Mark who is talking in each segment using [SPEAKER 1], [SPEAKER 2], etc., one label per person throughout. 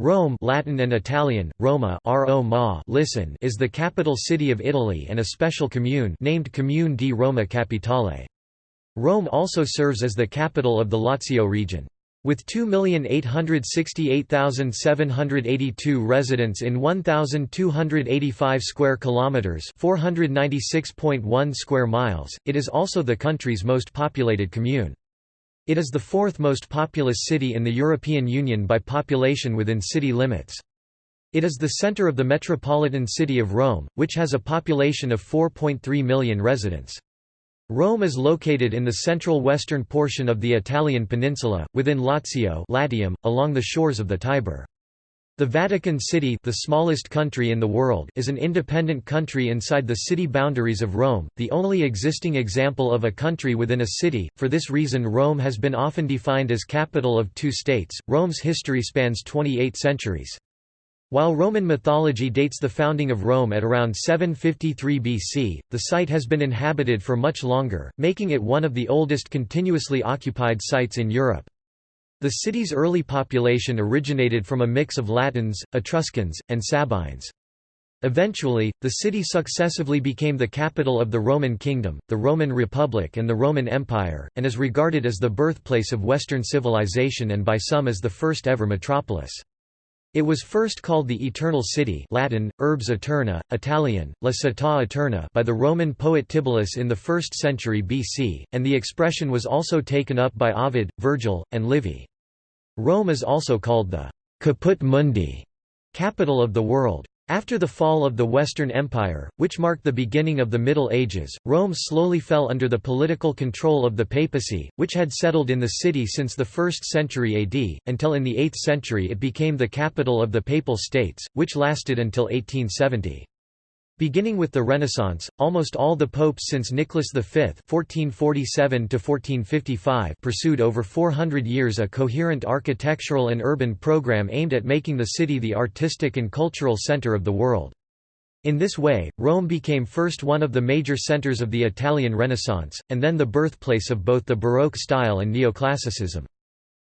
[SPEAKER 1] Rome Latin and Italian, Roma listen is the capital city of Italy and a special commune named Comune di Roma Capitale. Rome also serves as the capital of the Lazio region. With 2,868,782 residents in 1,285 square kilometers (496.1 square miles), it is also the country's most populated commune. It is the fourth most populous city in the European Union by population within city limits. It is the center of the metropolitan city of Rome, which has a population of 4.3 million residents. Rome is located in the central western portion of the Italian peninsula, within Lazio Latium, along the shores of the Tiber. The Vatican City the smallest country in the world is an independent country inside the city boundaries of Rome, the only existing example of a country within a city. For this reason Rome has been often defined as capital of two states. Rome's history spans 28 centuries. While Roman mythology dates the founding of Rome at around 753 BC, the site has been inhabited for much longer, making it one of the oldest continuously occupied sites in Europe. The city's early population originated from a mix of Latins, Etruscans, and Sabines. Eventually, the city successively became the capital of the Roman Kingdom, the Roman Republic and the Roman Empire, and is regarded as the birthplace of Western civilization and by some as the first ever metropolis. It was first called the Eternal City Latin, Urbs Aeterna, Italian, La Città Eterna by the Roman poet Tibullus in the 1st century BC, and the expression was also taken up by Ovid, Virgil, and Livy. Rome is also called the «caput mundi» capital of the world. After the fall of the Western Empire, which marked the beginning of the Middle Ages, Rome slowly fell under the political control of the papacy, which had settled in the city since the 1st century AD, until in the 8th century it became the capital of the Papal States, which lasted until 1870. Beginning with the Renaissance, almost all the popes since Nicholas V (1447–1455) pursued over 400 years a coherent architectural and urban program aimed at making the city the artistic and cultural center of the world. In this way, Rome became first one of the major centers of the Italian Renaissance, and then the birthplace of both the Baroque style and Neoclassicism.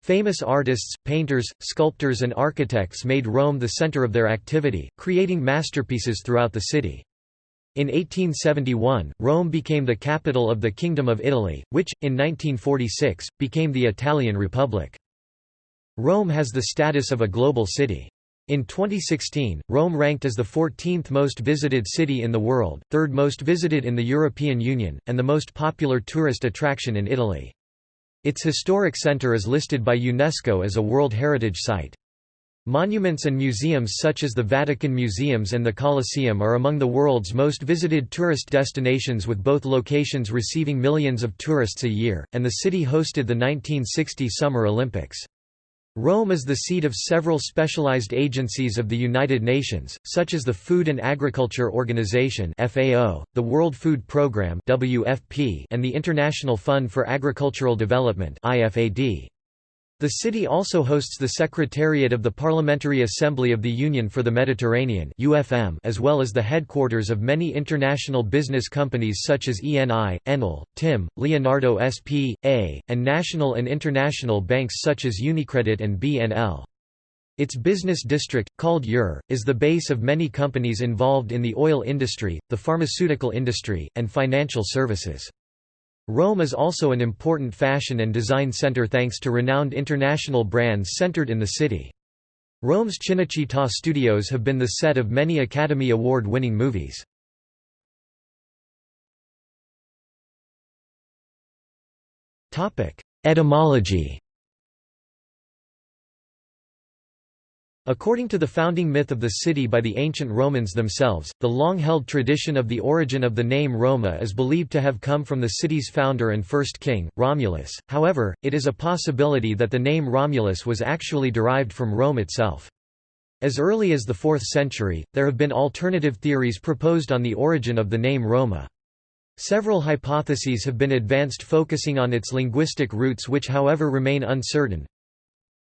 [SPEAKER 1] Famous artists, painters, sculptors and architects made Rome the center of their activity, creating masterpieces throughout the city. In 1871, Rome became the capital of the Kingdom of Italy, which, in 1946, became the Italian Republic. Rome has the status of a global city. In 2016, Rome ranked as the 14th most visited city in the world, third most visited in the European Union, and the most popular tourist attraction in Italy. Its historic center is listed by UNESCO as a World Heritage Site. Monuments and museums such as the Vatican Museums and the Colosseum are among the world's most visited tourist destinations with both locations receiving millions of tourists a year, and the city hosted the 1960 Summer Olympics. Rome is the seat of several specialized agencies of the United Nations, such as the Food and Agriculture Organization (FAO), the World Food Programme (WFP), and the International Fund for Agricultural Development (IFAD). The city also hosts the Secretariat of the Parliamentary Assembly of the Union for the Mediterranean (UFM), as well as the headquarters of many international business companies such as ENI, Enel, TIM, Leonardo S.p.A., and national and international banks such as Unicredit and BNL. Its business district, called EUR, is the base of many companies involved in the oil industry, the pharmaceutical industry, and financial services. Rome is also an important fashion and design center thanks to renowned international brands centered in the city. Rome's Cinecittà studios have been the set of many Academy Award-winning movies. Etymology According to the founding myth of the city by the ancient Romans themselves, the long-held tradition of the origin of the name Roma is believed to have come from the city's founder and first king, Romulus, however, it is a possibility that the name Romulus was actually derived from Rome itself. As early as the 4th century, there have been alternative theories proposed on the origin of the name Roma. Several hypotheses have been advanced focusing on its linguistic roots which however remain uncertain,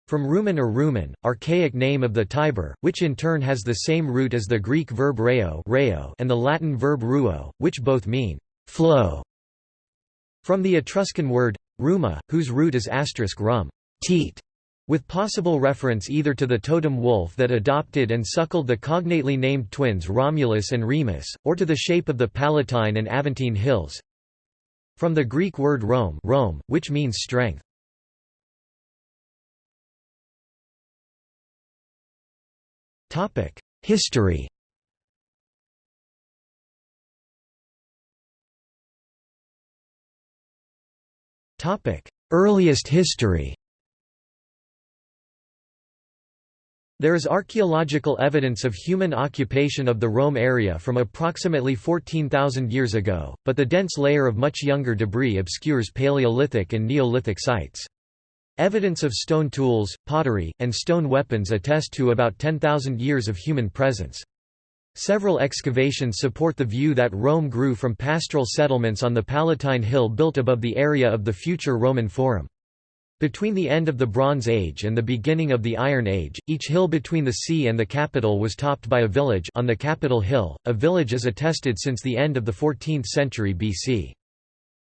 [SPEAKER 1] from Rumen or Rumen, archaic name of the Tiber, which in turn has the same root as the Greek verb reo, reo and the Latin verb ruo, which both mean flow. From the Etruscan word ruma, whose root is asterisk rum, teat, With possible reference either to the totem wolf that adopted and suckled the cognately named twins Romulus and Remus, or to the shape of the Palatine and Aventine hills. From the Greek word Rome, Rome which means strength. History Earliest history There is archaeological evidence of human occupation of the Rome area from approximately 14,000 years ago, but the dense layer of much younger debris obscures Paleolithic and Neolithic sites. Evidence of stone tools, pottery, and stone weapons attest to about 10,000 years of human presence. Several excavations support the view that Rome grew from pastoral settlements on the Palatine Hill built above the area of the future Roman Forum. Between the end of the Bronze Age and the beginning of the Iron Age, each hill between the sea and the capital was topped by a village on the Capitol Hill. A village is attested since the end of the 14th century BC.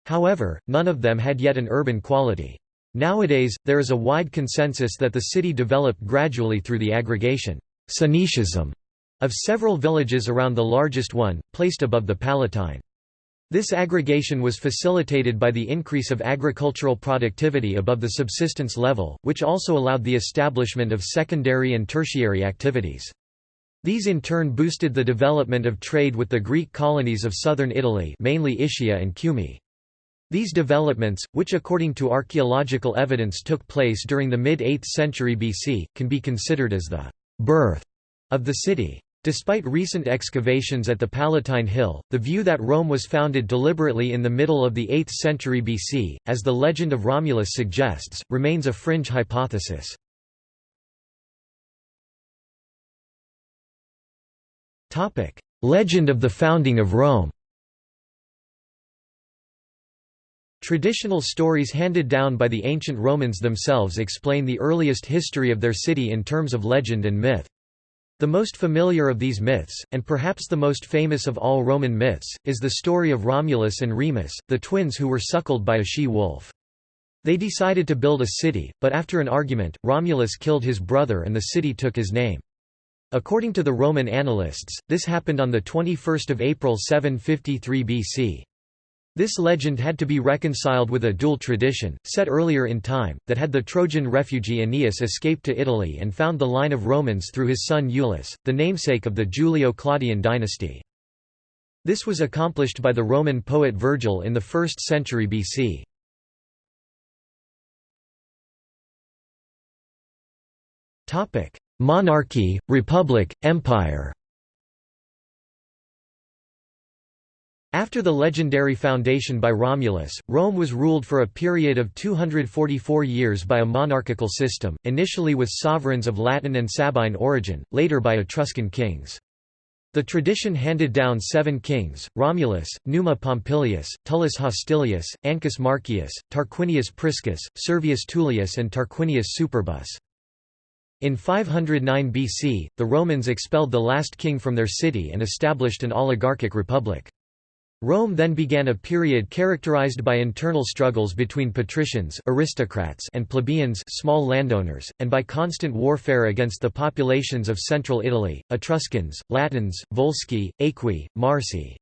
[SPEAKER 1] However, none of them had yet an urban quality. Nowadays, there is a wide consensus that the city developed gradually through the aggregation of several villages around the largest one, placed above the Palatine. This aggregation was facilitated by the increase of agricultural productivity above the subsistence level, which also allowed the establishment of secondary and tertiary activities. These in turn boosted the development of trade with the Greek colonies of southern Italy mainly Ischia and Cumae. These developments, which according to archaeological evidence took place during the mid-8th century BC, can be considered as the «birth» of the city. Despite recent excavations at the Palatine Hill, the view that Rome was founded deliberately in the middle of the 8th century BC, as the legend of Romulus suggests, remains a fringe hypothesis. Legend of the founding of Rome Traditional stories handed down by the ancient Romans themselves explain the earliest history of their city in terms of legend and myth. The most familiar of these myths, and perhaps the most famous of all Roman myths, is the story of Romulus and Remus, the twins who were suckled by a she-wolf. They decided to build a city, but after an argument, Romulus killed his brother and the city took his name. According to the Roman annalists, this happened on 21 April 753 BC. This legend had to be reconciled with a dual tradition, set earlier in time, that had the Trojan refugee Aeneas escaped to Italy and found the line of Romans through his son Iulus, the namesake of the Julio-Claudian dynasty. This was accomplished by the Roman poet Virgil in the 1st century BC. Monarchy, republic, empire After the legendary foundation by Romulus, Rome was ruled for a period of 244 years by a monarchical system, initially with sovereigns of Latin and Sabine origin, later by Etruscan kings. The tradition handed down seven kings, Romulus, Numa Pompilius, Tullus Hostilius, Ancus Marcius, Tarquinius Priscus, Servius Tullius and Tarquinius Superbus. In 509 BC, the Romans expelled the last king from their city and established an oligarchic republic. Rome then began a period characterized by internal struggles between patricians aristocrats and plebeians small landowners, and by constant warfare against the populations of central Italy, Etruscans, Latins, Volsci, Aequi, Marsi.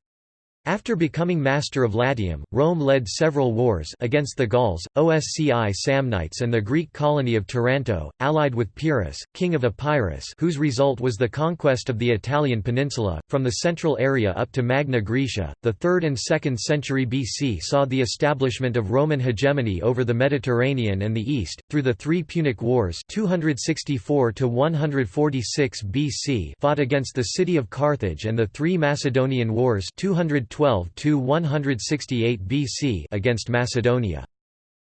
[SPEAKER 1] After becoming master of Latium, Rome led several wars against the Gauls, Osci Samnites and the Greek colony of Taranto, allied with Pyrrhus, king of Epirus whose result was the conquest of the Italian peninsula, from the central area up to Magna Graecia. The 3rd and 2nd century BC saw the establishment of Roman hegemony over the Mediterranean and the East, through the three Punic Wars 264 BC fought against the city of Carthage and the three Macedonian Wars 200 112–168 BC against Macedonia.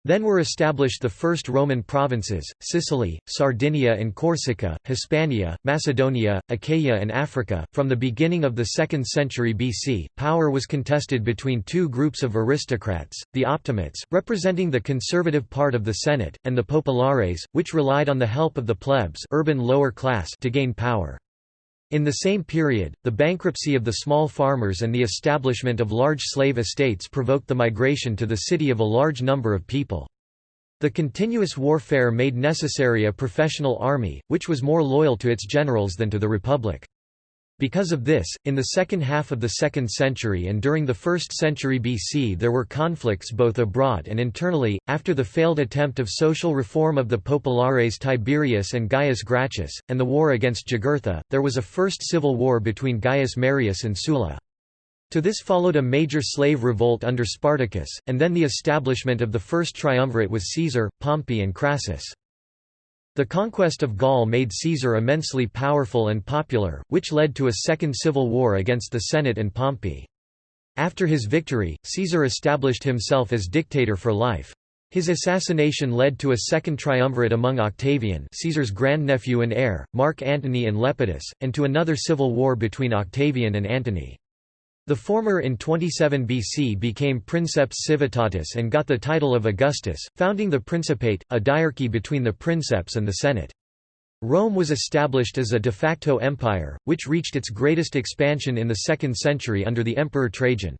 [SPEAKER 1] Then were established the first Roman provinces, Sicily, Sardinia and Corsica, Hispania, Macedonia, Achaia and Africa. From the beginning of the 2nd century BC, power was contested between two groups of aristocrats, the optimates, representing the conservative part of the Senate, and the populares, which relied on the help of the plebs urban lower class to gain power. In the same period, the bankruptcy of the small farmers and the establishment of large slave estates provoked the migration to the city of a large number of people. The continuous warfare made necessary a professional army, which was more loyal to its generals than to the Republic. Because of this, in the second half of the 2nd century and during the 1st century BC there were conflicts both abroad and internally. After the failed attempt of social reform of the populares Tiberius and Gaius Gracchus, and the war against Jugurtha, there was a first civil war between Gaius Marius and Sulla. To this followed a major slave revolt under Spartacus, and then the establishment of the first triumvirate with Caesar, Pompey and Crassus. The conquest of Gaul made Caesar immensely powerful and popular, which led to a second civil war against the Senate and Pompey. After his victory, Caesar established himself as dictator for life. His assassination led to a second triumvirate among Octavian Caesar's grandnephew and heir, Mark Antony and Lepidus, and to another civil war between Octavian and Antony. The former in 27 BC became Princeps Civitatis and got the title of Augustus, founding the Principate, a diarchy between the Princeps and the Senate. Rome was established as a de facto empire, which reached its greatest expansion in the 2nd century under the Emperor Trajan.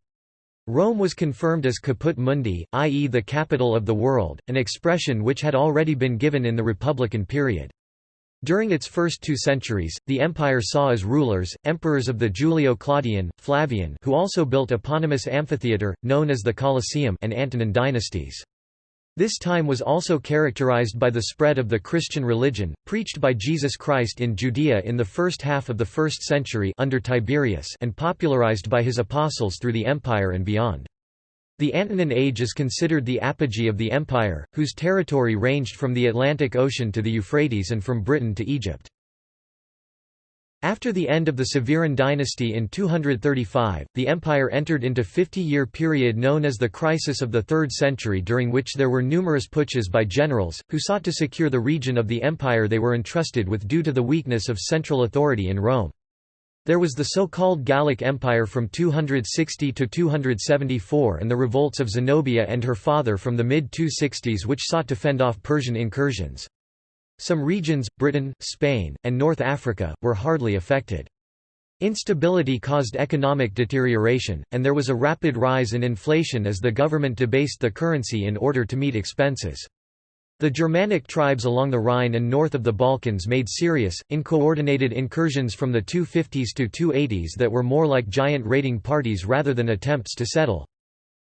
[SPEAKER 1] Rome was confirmed as caput mundi, i.e. the capital of the world, an expression which had already been given in the Republican period. During its first two centuries, the empire saw as rulers, emperors of the Julio-Claudian, Flavian who also built eponymous amphitheatre, known as the Colosseum and Antonine dynasties. This time was also characterized by the spread of the Christian religion, preached by Jesus Christ in Judea in the first half of the 1st century under Tiberius and popularized by his apostles through the empire and beyond. The Antonine Age is considered the apogee of the empire, whose territory ranged from the Atlantic Ocean to the Euphrates and from Britain to Egypt. After the end of the Severan dynasty in 235, the empire entered into 50-year period known as the crisis of the 3rd century during which there were numerous putsches by generals, who sought to secure the region of the empire they were entrusted with due to the weakness of central authority in Rome. There was the so-called Gallic Empire from 260 to 274 and the revolts of Zenobia and her father from the mid-260s which sought to fend off Persian incursions. Some regions, Britain, Spain, and North Africa, were hardly affected. Instability caused economic deterioration, and there was a rapid rise in inflation as the government debased the currency in order to meet expenses. The Germanic tribes along the Rhine and north of the Balkans made serious, uncoordinated incursions from the 250s to 280s that were more like giant raiding parties rather than attempts to settle.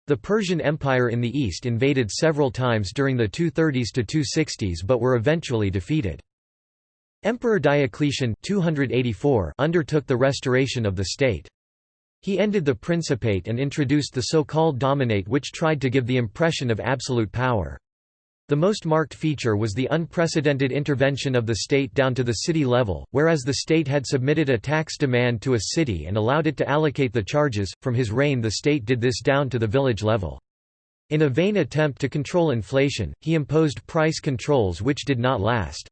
[SPEAKER 1] The Persian Empire in the east invaded several times during the 230s to 260s but were eventually defeated. Emperor Diocletian 284 undertook the restoration of the state. He ended the Principate and introduced the so-called Dominate which tried to give the impression of absolute power. The most marked feature was the unprecedented intervention of the state down to the city level, whereas the state had submitted a tax demand to a city and allowed it to allocate the charges, from his reign the state did this down to the village level. In a vain attempt to control inflation, he imposed price controls which did not last.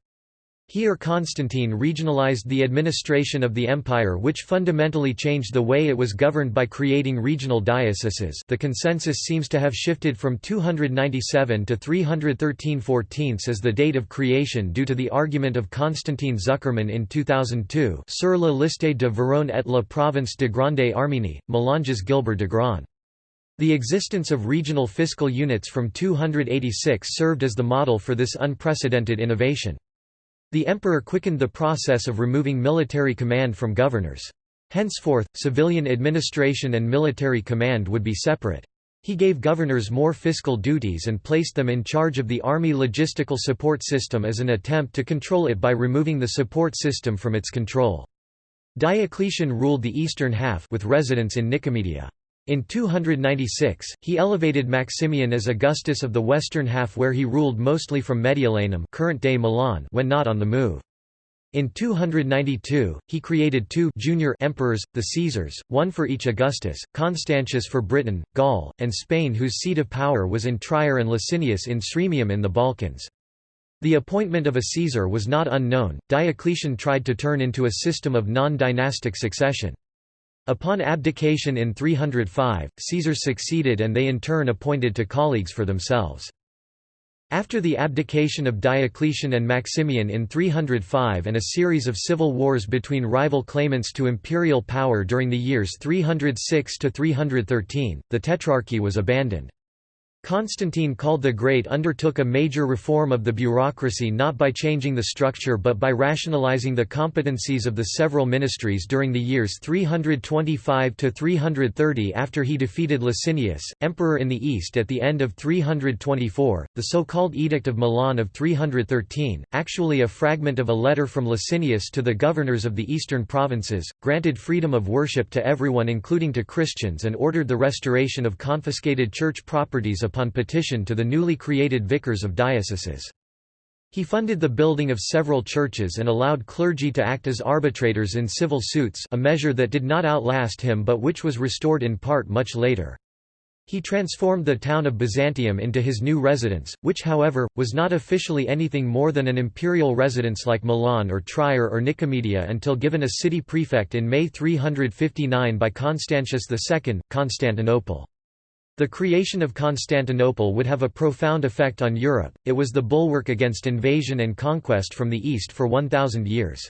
[SPEAKER 1] Here Constantine regionalized the administration of the empire which fundamentally changed the way it was governed by creating regional dioceses the consensus seems to have shifted from 297 to 313 14 as the date of creation due to the argument of Constantine Zuckerman in 2002 sur la liste de Verone et la province de Grande Arménie, Mélanges Gilbert Dagron. The existence of regional fiscal units from 286 served as the model for this unprecedented innovation. The emperor quickened the process of removing military command from governors. Henceforth, civilian administration and military command would be separate. He gave governors more fiscal duties and placed them in charge of the army logistical support system as an attempt to control it by removing the support system from its control. Diocletian ruled the eastern half with residence in Nicomedia. In 296, he elevated Maximian as Augustus of the western half where he ruled mostly from Mediolanum current-day Milan when not on the move. In 292, he created two junior emperors, the Caesars, one for each Augustus, Constantius for Britain, Gaul, and Spain whose seat of power was in Trier and Licinius in Sirmium in the Balkans. The appointment of a Caesar was not unknown, Diocletian tried to turn into a system of non-dynastic succession. Upon abdication in 305, Caesar succeeded and they in turn appointed to colleagues for themselves. After the abdication of Diocletian and Maximian in 305 and a series of civil wars between rival claimants to imperial power during the years 306–313, the Tetrarchy was abandoned. Constantine called the Great undertook a major reform of the bureaucracy not by changing the structure but by rationalizing the competencies of the several ministries during the years 325–330 after he defeated Licinius, emperor in the east at the end of 324, the so-called Edict of Milan of 313, actually a fragment of a letter from Licinius to the governors of the eastern provinces, granted freedom of worship to everyone including to Christians and ordered the restoration of confiscated church properties upon petition to the newly created vicars of dioceses. He funded the building of several churches and allowed clergy to act as arbitrators in civil suits a measure that did not outlast him but which was restored in part much later. He transformed the town of Byzantium into his new residence, which however, was not officially anything more than an imperial residence like Milan or Trier or Nicomedia until given a city prefect in May 359 by Constantius II, Constantinople. The creation of Constantinople would have a profound effect on Europe, it was the bulwark against invasion and conquest from the east for 1,000 years.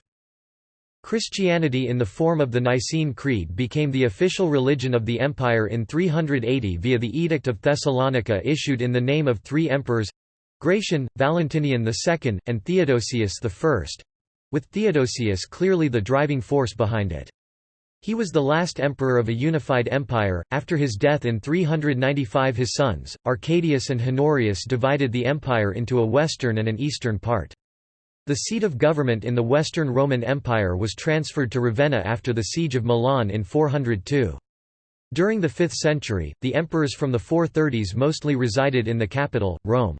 [SPEAKER 1] Christianity in the form of the Nicene Creed became the official religion of the empire in 380 via the Edict of Thessalonica issued in the name of three emperors—Gratian, Valentinian II, and Theodosius I—with Theodosius clearly the driving force behind it. He was the last emperor of a unified empire. After his death in 395, his sons, Arcadius and Honorius, divided the empire into a western and an eastern part. The seat of government in the Western Roman Empire was transferred to Ravenna after the siege of Milan in 402. During the 5th century, the emperors from the 430s mostly resided in the capital, Rome.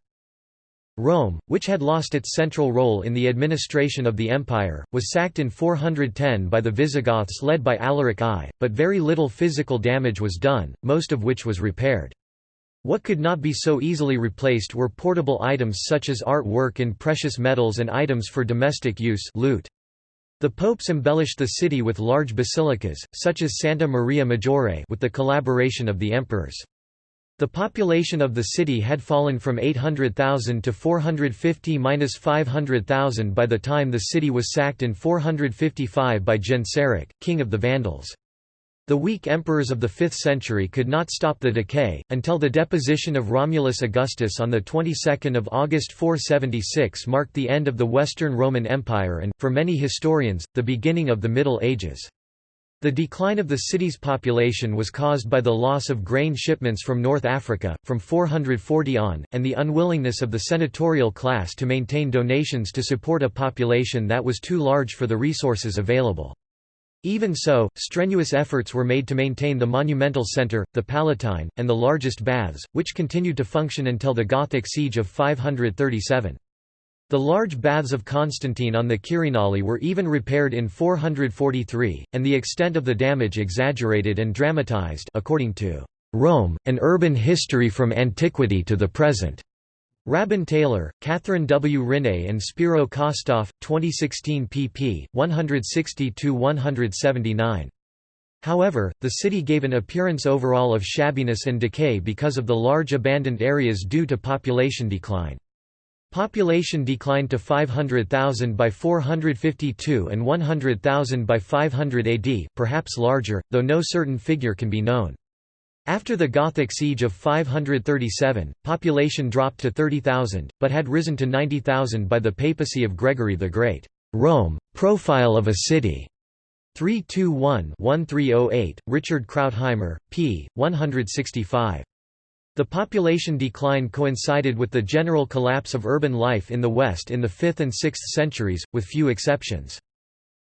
[SPEAKER 1] Rome, which had lost its central role in the administration of the empire, was sacked in 410 by the Visigoths led by Alaric I, but very little physical damage was done, most of which was repaired. What could not be so easily replaced were portable items such as art work in precious metals and items for domestic use loot. The popes embellished the city with large basilicas, such as Santa Maria Maggiore with the collaboration of the emperors. The population of the city had fallen from 800,000 to 450–500,000 by the time the city was sacked in 455 by Genseric, king of the Vandals. The weak emperors of the 5th century could not stop the decay, until the deposition of Romulus Augustus on the 22nd of August 476 marked the end of the Western Roman Empire and, for many historians, the beginning of the Middle Ages. The decline of the city's population was caused by the loss of grain shipments from North Africa, from 440 on, and the unwillingness of the senatorial class to maintain donations to support a population that was too large for the resources available. Even so, strenuous efforts were made to maintain the monumental centre, the Palatine, and the largest baths, which continued to function until the Gothic siege of 537. The large baths of Constantine on the Quirinale were even repaired in 443, and the extent of the damage exaggerated and dramatized according to Rome, an urban history from antiquity to the present. Rabun Taylor, Katherine W. Rinne and Spiro Kostof, 2016 pp. 160–179. However, the city gave an appearance overall of shabbiness and decay because of the large abandoned areas due to population decline. Population declined to 500,000 by 452 and 100,000 by 500 AD, perhaps larger, though no certain figure can be known. After the Gothic siege of 537, population dropped to 30,000, but had risen to 90,000 by the papacy of Gregory the Great. Rome, Profile of a City. 321-1308, Richard Krautheimer, p. 165. The population decline coincided with the general collapse of urban life in the West in the 5th and 6th centuries, with few exceptions.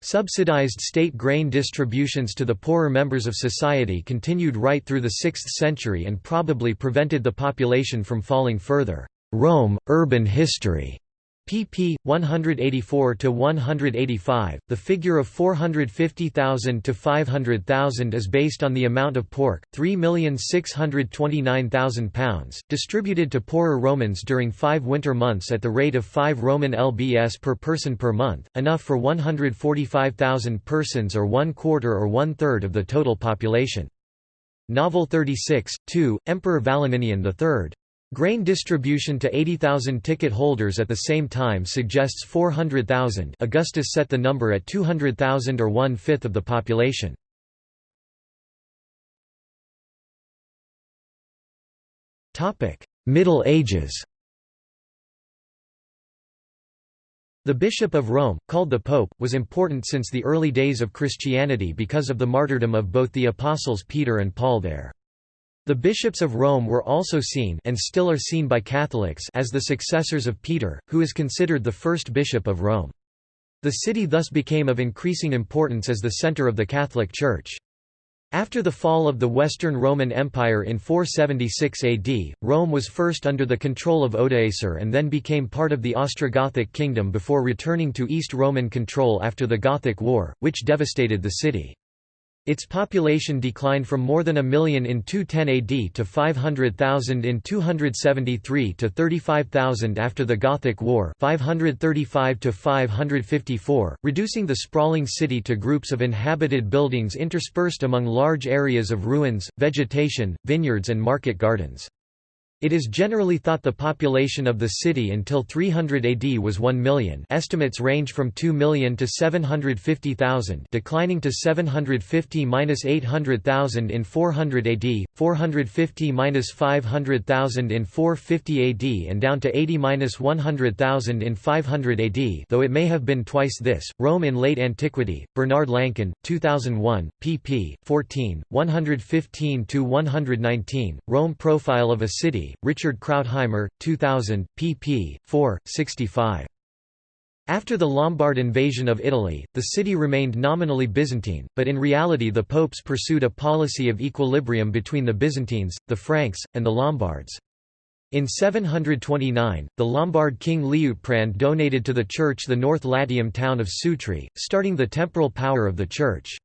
[SPEAKER 1] Subsidized state grain distributions to the poorer members of society continued right through the 6th century and probably prevented the population from falling further. Rome, Urban History pp. 184–185, the figure of 450,000 to 500,000 is based on the amount of pork, 3,629,000 pounds, distributed to poorer Romans during five winter months at the rate of 5 Roman lbs per person per month, enough for 145,000 persons or one quarter or one-third of the total population. Novel 36, 2, Emperor Valentinian III. Grain distribution to 80,000 ticket holders at the same time suggests 400,000 Augustus set the number at 200,000 or one-fifth of the population. Middle Ages The Bishop of Rome, called the Pope, was important since the early days of Christianity because of the martyrdom of both the apostles Peter and Paul there. The bishops of Rome were also seen and still are seen by Catholics as the successors of Peter, who is considered the first bishop of Rome. The city thus became of increasing importance as the center of the Catholic Church. After the fall of the Western Roman Empire in 476 AD, Rome was first under the control of Odoacer and then became part of the Ostrogothic kingdom before returning to East Roman control after the Gothic War, which devastated the city. Its population declined from more than a million in 210 AD to 500,000 in 273 to 35,000 after the Gothic War 535 to 554, reducing the sprawling city to groups of inhabited buildings interspersed among large areas of ruins, vegetation, vineyards and market gardens. It is generally thought the population of the city until 300 AD was 1 million estimates range from 2 million to 750,000 declining to 750–800,000 in 400 AD, 450–500,000 in 450 AD and down to 80–100,000 in 500 AD though it may have been twice this. Rome in late antiquity, Bernard Lançon, 2001, pp. 14, 115–119, Rome Profile of a City Richard Krautheimer, 2000, pp. 4, 65. After the Lombard invasion of Italy, the city remained nominally Byzantine, but in reality the popes pursued a policy of equilibrium between the Byzantines, the Franks, and the Lombards. In 729, the Lombard king Liutprand donated to the church the North Latium town of Sutri, starting the temporal power of the church.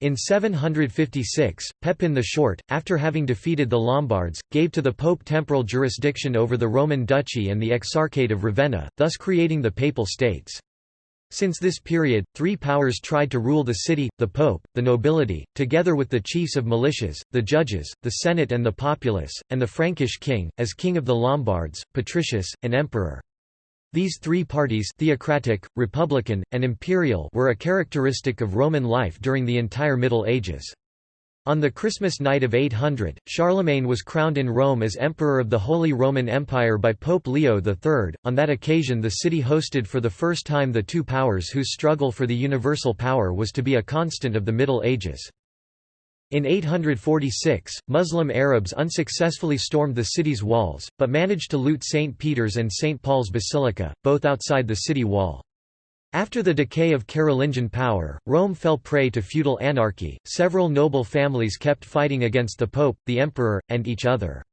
[SPEAKER 1] In 756, Pepin the Short, after having defeated the Lombards, gave to the Pope temporal jurisdiction over the Roman Duchy and the Exarchate of Ravenna, thus creating the Papal States. Since this period, three powers tried to rule the city, the pope, the nobility, together with the chiefs of militias, the judges, the senate and the populace, and the Frankish king, as king of the Lombards, patricius, and emperor. These three parties theocratic, republican, and imperial were a characteristic of Roman life during the entire Middle Ages. On the Christmas night of 800, Charlemagne was crowned in Rome as Emperor of the Holy Roman Empire by Pope Leo III. On that occasion the city hosted for the first time the two powers whose struggle for the universal power was to be a constant of the Middle Ages. In 846, Muslim Arabs unsuccessfully stormed the city's walls, but managed to loot St. Peter's and St. Paul's Basilica, both outside the city wall. After the decay of Carolingian power, Rome fell prey to feudal anarchy. Several noble families kept fighting against the pope, the emperor, and each other.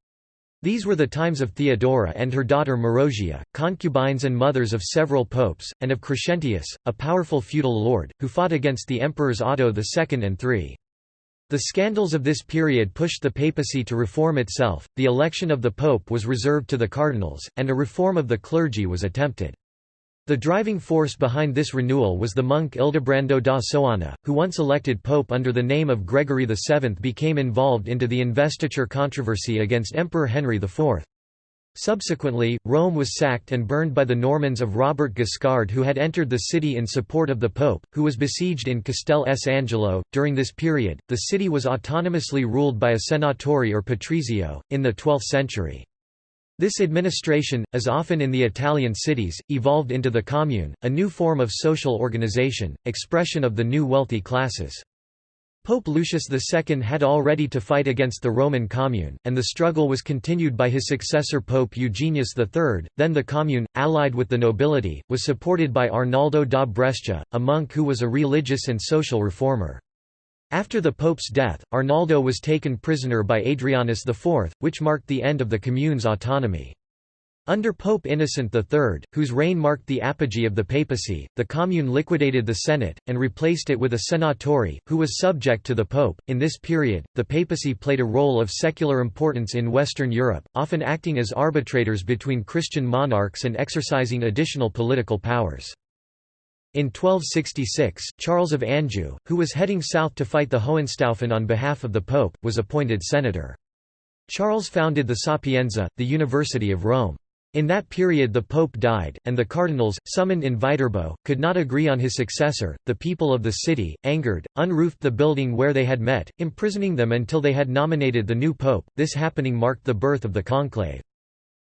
[SPEAKER 1] These were the times of Theodora and her daughter Marozia, concubines and mothers of several popes, and of Crescentius, a powerful feudal lord, who fought against the emperors Otto II and III. The scandals of this period pushed the papacy to reform itself, the election of the pope was reserved to the cardinals, and a reform of the clergy was attempted. The driving force behind this renewal was the monk Ildebrando da Soana, who once elected pope under the name of Gregory VII became involved into the investiture controversy against Emperor Henry IV. Subsequently, Rome was sacked and burned by the Normans of Robert Guiscard who had entered the city in support of the Pope, who was besieged in Castel S. Angelo. During this period, the city was autonomously ruled by a senatore or patrizio, in the 12th century. This administration, as often in the Italian cities, evolved into the commune, a new form of social organization, expression of the new wealthy classes. Pope Lucius II had already to fight against the Roman Commune, and the struggle was continued by his successor Pope Eugenius III. Then the Commune, allied with the nobility, was supported by Arnaldo da Brescia, a monk who was a religious and social reformer. After the Pope's death, Arnaldo was taken prisoner by Adrianus IV, which marked the end of the Commune's autonomy. Under Pope Innocent III, whose reign marked the apogee of the papacy, the Commune liquidated the Senate, and replaced it with a Senatore, who was subject to the Pope. In this period, the papacy played a role of secular importance in Western Europe, often acting as arbitrators between Christian monarchs and exercising additional political powers. In 1266, Charles of Anjou, who was heading south to fight the Hohenstaufen on behalf of the Pope, was appointed senator. Charles founded the Sapienza, the University of Rome. In that period the pope died, and the cardinals, summoned in Viterbo, could not agree on his successor. The people of the city, angered, unroofed the building where they had met, imprisoning them until they had nominated the new pope. This happening marked the birth of the conclave.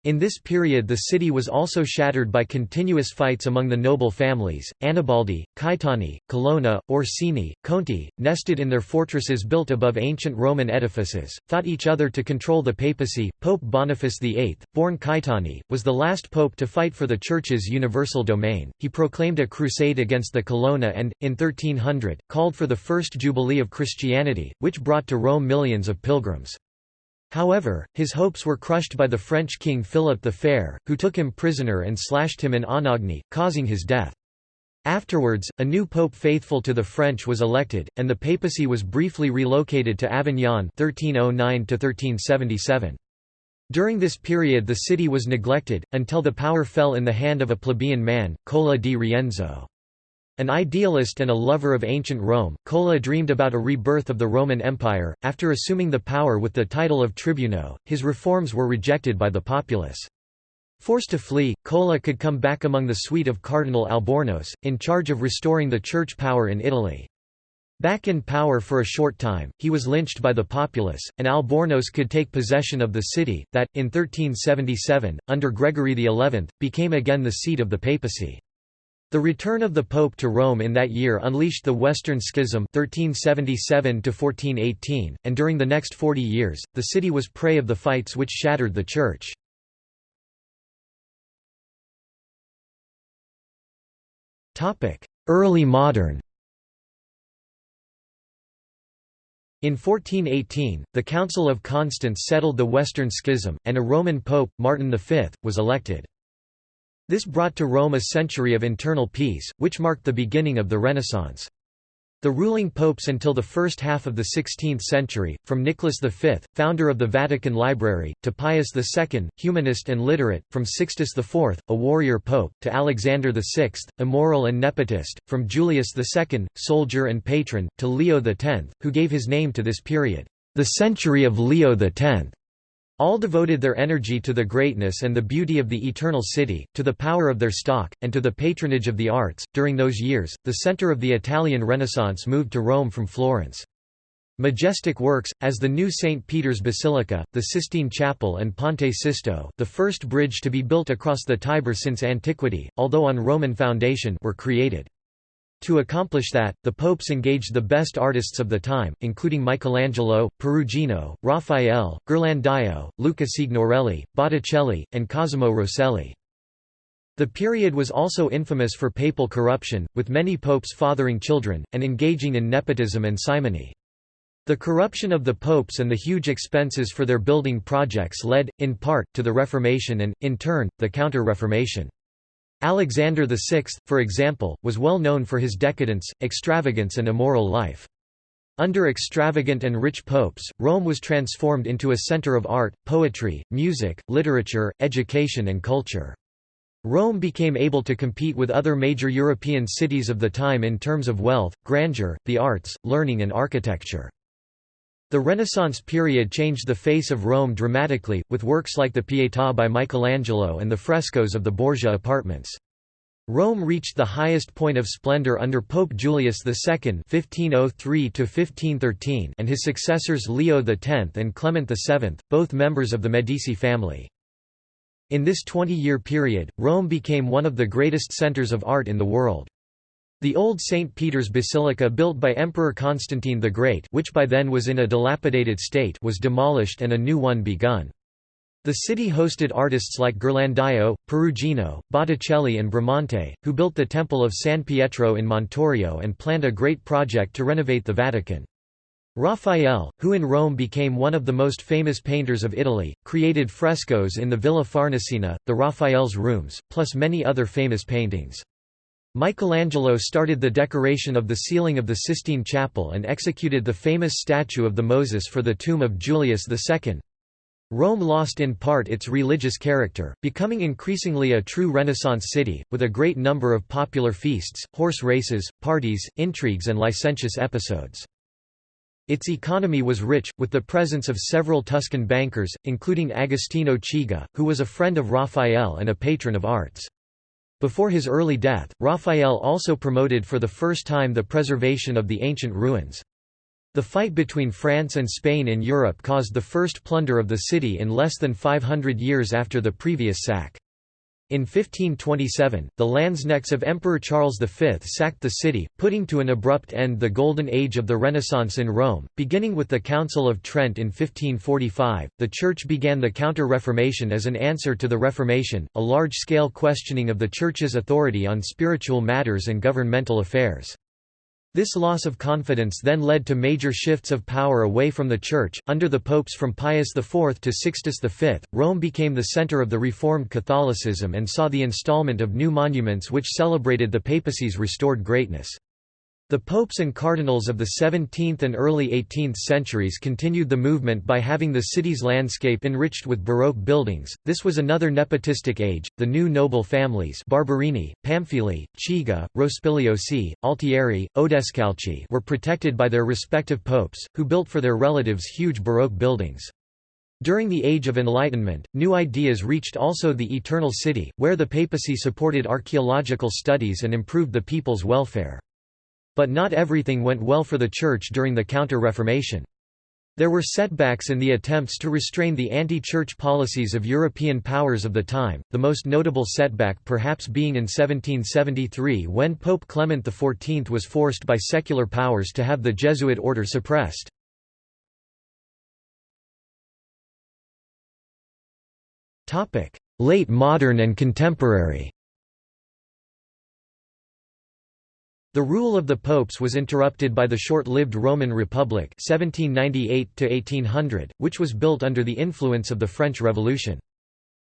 [SPEAKER 1] In this period the city was also shattered by continuous fights among the noble families, Annibaldi, Caetani, Colonna, Orsini, Conti, nested in their fortresses built above ancient Roman edifices, fought each other to control the papacy. Pope Boniface VIII, born Caetani, was the last pope to fight for the Church's universal domain. He proclaimed a crusade against the Colonna and, in 1300, called for the first Jubilee of Christianity, which brought to Rome millions of pilgrims. However, his hopes were crushed by the French king Philip the Fair, who took him prisoner and slashed him in Anagni, causing his death. Afterwards, a new pope faithful to the French was elected, and the papacy was briefly relocated to Avignon 1309 -1377. During this period the city was neglected, until the power fell in the hand of a plebeian man, Cola di Rienzo. An idealist and a lover of ancient Rome, Cola dreamed about a rebirth of the Roman Empire. After assuming the power with the title of tribuno, his reforms were rejected by the populace. Forced to flee, Cola could come back among the suite of Cardinal Albornoz, in charge of restoring the church power in Italy. Back in power for a short time, he was lynched by the populace, and Albornoz could take possession of the city, that, in 1377, under Gregory XI, became again the seat of the papacy. The return of the Pope to Rome in that year unleashed the Western Schism 1377 and during the next 40 years, the city was prey of the fights which shattered the Church. Early modern In 1418, the Council of Constance settled the Western Schism, and a Roman pope, Martin V, was elected. This brought to Rome a century of internal peace, which marked the beginning of the Renaissance. The ruling popes until the first half of the 16th century, from Nicholas V, founder of the Vatican Library, to Pius II, humanist and literate, from Sixtus IV, a warrior pope, to Alexander VI, immoral and nepotist, from Julius II, soldier and patron, to Leo X, who gave his name to this period, the century of Leo X. All devoted their energy to the greatness and the beauty of the eternal city, to the power of their stock, and to the patronage of the arts. During those years, the center of the Italian Renaissance moved to Rome from Florence. Majestic works, as the new St. Peter's Basilica, the Sistine Chapel and Ponte Sisto the first bridge to be built across the Tiber since antiquity, although on Roman foundation were created. To accomplish that, the popes engaged the best artists of the time, including Michelangelo, Perugino, Raphael, Ghirlandaio, Luca Signorelli, Botticelli, and Cosimo Rosselli. The period was also infamous for papal corruption, with many popes fathering children, and engaging in nepotism and simony. The corruption of the popes and the huge expenses for their building projects led, in part, to the Reformation and, in turn, the Counter-Reformation. Alexander VI, for example, was well known for his decadence, extravagance and immoral life. Under extravagant and rich popes, Rome was transformed into a center of art, poetry, music, literature, education and culture. Rome became able to compete with other major European cities of the time in terms of wealth, grandeur, the arts, learning and architecture. The Renaissance period changed the face of Rome dramatically, with works like the Pietà by Michelangelo and the frescoes of the Borgia apartments. Rome reached the highest point of splendor under Pope Julius II (1503–1513) and his successors Leo X and Clement VII, both members of the Medici family. In this 20-year period, Rome became one of the greatest centers of art in the world. The old St. Peter's Basilica built by Emperor Constantine the Great which by then was in a dilapidated state was demolished and a new one begun. The city hosted artists like Ghirlandaio, Perugino, Botticelli and Bramante, who built the Temple of San Pietro in Montorio and planned a great project to renovate the Vatican. Raphael, who in Rome became one of the most famous painters of Italy, created frescoes in the Villa Farnesina, the Raphael's rooms, plus many other famous paintings. Michelangelo started the decoration of the ceiling of the Sistine Chapel and executed the famous statue of the Moses for the tomb of Julius II. Rome lost in part its religious character, becoming increasingly a true Renaissance city, with a great number of popular feasts, horse races, parties, intrigues and licentious episodes. Its economy was rich, with the presence of several Tuscan bankers, including Agostino Chigi, who was a friend of Raphael and a patron of arts. Before his early death, Raphael also promoted for the first time the preservation of the ancient ruins. The fight between France and Spain in Europe caused the first plunder of the city in less than 500 years after the previous sack. In 1527, the Landsknechts of Emperor Charles V sacked the city, putting to an abrupt end the Golden Age of the Renaissance in Rome. Beginning with the Council of Trent in 1545, the Church began the Counter Reformation as an answer to the Reformation, a large scale questioning of the Church's authority on spiritual matters and governmental affairs. This loss of confidence then led to major shifts of power away from the Church. Under the popes from Pius IV to Sixtus V, Rome became the center of the Reformed Catholicism and saw the installment of new monuments which celebrated the papacy's restored greatness. The popes and cardinals of the 17th and early 18th centuries continued the movement by having the city's landscape enriched with Baroque buildings. This was another nepotistic age. The new noble families Barberini, Pamphili, Chigi, Rospigliosi, Altieri, Odescalchi were protected by their respective popes, who built for their relatives huge Baroque buildings. During the Age of Enlightenment, new ideas reached also the Eternal City, where the papacy supported archaeological studies and improved the people's welfare. But not everything went well for the Church during the Counter-Reformation. There were setbacks in the attempts to restrain the anti-church policies of European powers of the time, the most notable setback perhaps being in 1773 when Pope Clement XIV was forced by secular powers to have the Jesuit order suppressed. Late modern and contemporary The rule of the popes was interrupted by the short-lived Roman Republic 1798 which was built under the influence of the French Revolution.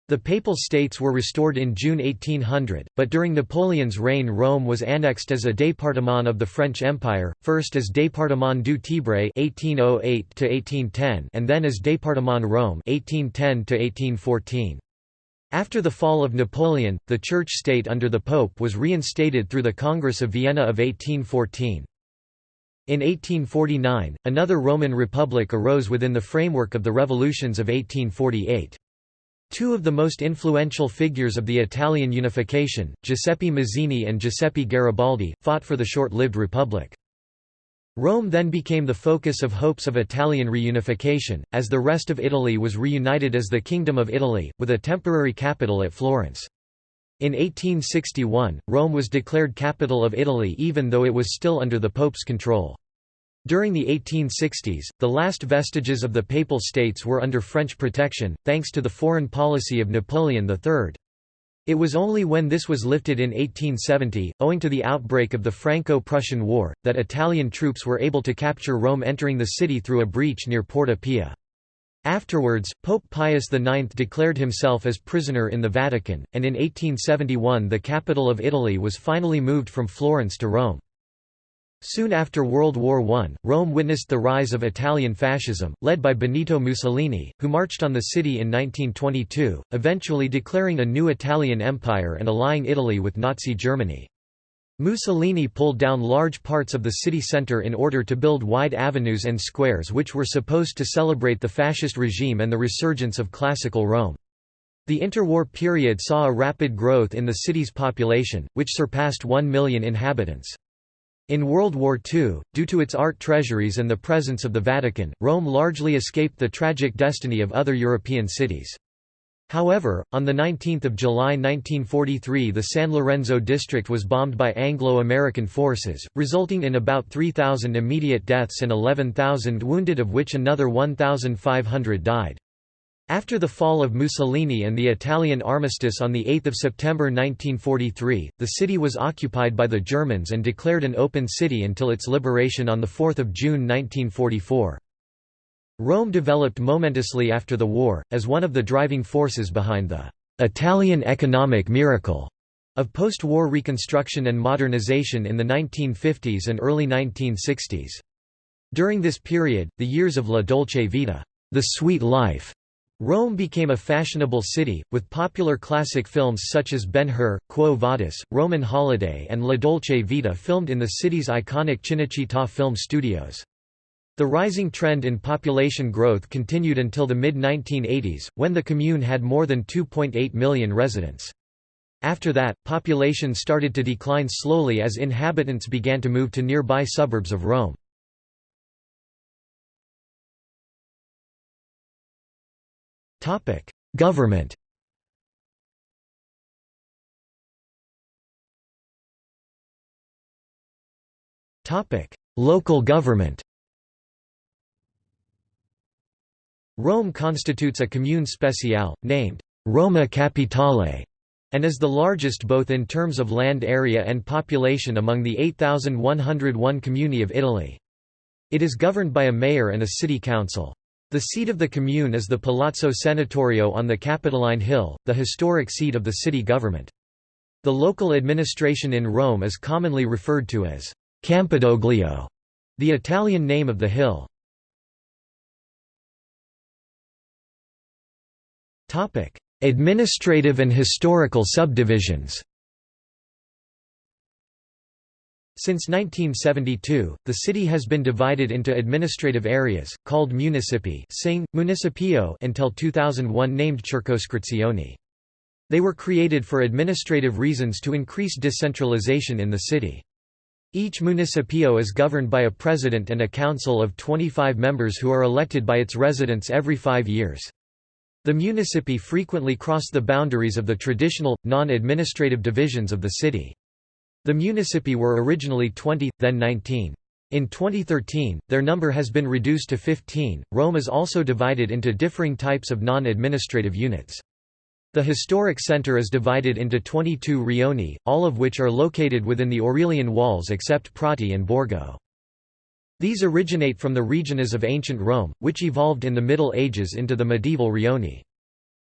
[SPEAKER 1] The Papal States were restored in June 1800, but during Napoleon's reign Rome was annexed as a département of the French Empire, first as Département du Tibre 1808 and then as Département Rome 1810 -1814. After the fall of Napoleon, the church-state under the Pope was reinstated through the Congress of Vienna of 1814. In 1849, another Roman Republic arose within the framework of the revolutions of 1848. Two of the most influential figures of the Italian unification, Giuseppe Mazzini and Giuseppe Garibaldi, fought for the short-lived republic. Rome then became the focus of hopes of Italian reunification, as the rest of Italy was reunited as the Kingdom of Italy, with a temporary capital at Florence. In 1861, Rome was declared capital of Italy even though it was still under the Pope's control. During the 1860s, the last vestiges of the Papal States were under French protection, thanks to the foreign policy of Napoleon III. It was only when this was lifted in 1870, owing to the outbreak of the Franco-Prussian War, that Italian troops were able to capture Rome entering the city through a breach near Porta Pia. Afterwards, Pope Pius IX declared himself as prisoner in the Vatican, and in 1871 the capital of Italy was finally moved from Florence to Rome. Soon after World War I, Rome witnessed the rise of Italian fascism, led by Benito Mussolini, who marched on the city in 1922, eventually declaring a new Italian empire and allying Italy with Nazi Germany. Mussolini pulled down large parts of the city centre in order to build wide avenues and squares which were supposed to celebrate the fascist regime and the resurgence of classical Rome. The interwar period saw a rapid growth in the city's population, which surpassed 1 million inhabitants. In World War II, due to its art treasuries and the presence of the Vatican, Rome largely escaped the tragic destiny of other European cities. However, on 19 July 1943 the San Lorenzo district was bombed by Anglo-American forces, resulting in about 3,000 immediate deaths and 11,000 wounded of which another 1,500 died. After the fall of Mussolini and the Italian armistice on 8 September 1943, the city was occupied by the Germans and declared an open city until its liberation on 4 June 1944. Rome developed momentously after the war, as one of the driving forces behind the «Italian economic miracle» of post-war reconstruction and modernization in the 1950s and early 1960s. During this period, the years of La Dolce Vita the sweet life Rome became a fashionable city, with popular classic films such as Ben-Hur, Quo Vadis, Roman Holiday and La Dolce Vita filmed in the city's iconic Cinecittà film studios. The rising trend in population growth continued until the mid-1980s, when the commune had more than 2.8 million residents. After that, population started to decline slowly as inhabitants began to move to nearby suburbs of Rome. Government Topic: Local government Rome constitutes a commune speciale, named Roma Capitale, and is the largest both in terms of land area and population among the 8,101 comuni of Italy. It is governed by a mayor and a city council. The seat of the commune is the Palazzo Senatorio on the Capitoline Hill, the historic seat of the city government. The local administration in Rome is commonly referred to as Campidoglio, the Italian name of the hill. Administrative and historical subdivisions Since 1972, the city has been divided into administrative areas, called municipi sing, municipio until 2001 named circoscrizioni. They were created for administrative reasons to increase decentralization in the city. Each municipio is governed by a president and a council of 25 members who are elected by its residents every five years. The municipi frequently cross the boundaries of the traditional, non-administrative divisions of the city. The municipi were originally 20, then 19. In 2013, their number has been reduced to 15. Rome is also divided into differing types of non-administrative units. The historic center is divided into 22 rioni, all of which are located within the Aurelian walls except Prati and Borgo. These originate from the regions of ancient Rome, which evolved in the Middle Ages into the medieval rioni.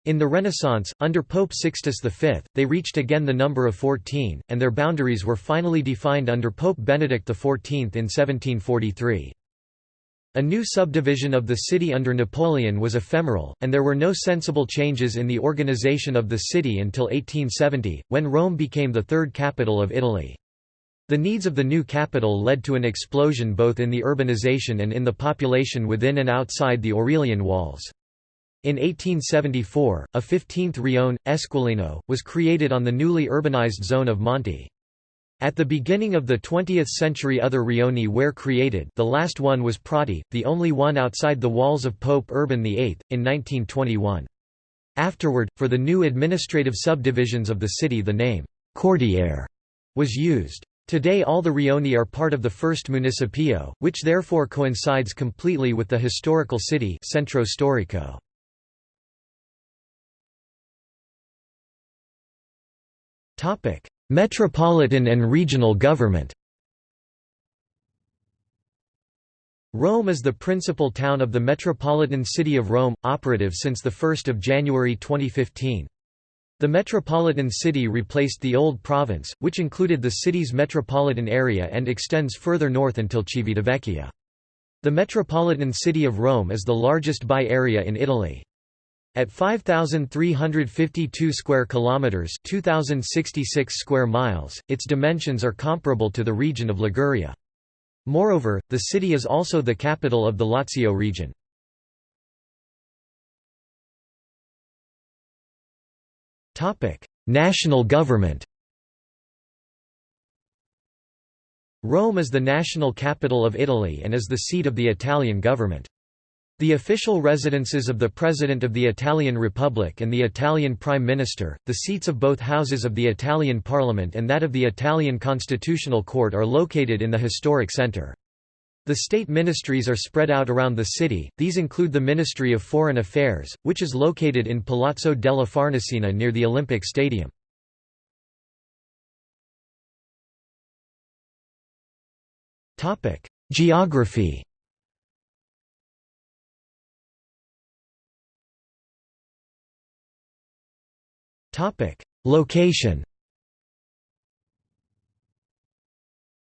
[SPEAKER 1] In the Renaissance, under Pope Sixtus V, they reached again the number of 14, and their boundaries were finally defined under Pope Benedict XIV in 1743. A new subdivision of the city under Napoleon was ephemeral, and there were no sensible changes in the organization of the city until 1870, when Rome became the third capital of Italy. The needs of the new capital led to an explosion both in the urbanization and in the population within and outside the Aurelian walls. In 1874, a 15th rione, Esquilino, was created on the newly urbanized zone of Monte. At the beginning of the 20th century other rioni were created the last one was Prati, the only one outside the walls of Pope Urban VIII, in 1921. Afterward, for the new administrative subdivisions of the city the name, Quartiere, was used. Today all the rioni are part of the first municipio, which therefore coincides completely with the historical city Centro Storico. Metropolitan and regional government Rome is the principal town of the Metropolitan City of Rome, operative since 1 January 2015. The metropolitan city replaced the old province, which included the city's metropolitan area and extends further north until Civitavecchia. The metropolitan city of Rome is the largest by area in Italy. At 5352 square kilometers, 2066 square miles, its dimensions are comparable to the region of Liguria. Moreover, the city is also the capital of the Lazio region. Topic: National government. Rome is the national capital of Italy and is the seat of the Italian government. The official residences of the President of the Italian Republic and the Italian Prime Minister, the seats of both houses of the Italian Parliament and that of the Italian Constitutional Court are located in the historic centre. The state ministries are spread out around the city, these include the Ministry of Foreign Affairs, which is located in Palazzo della Farnesina near the Olympic Stadium. Geography Location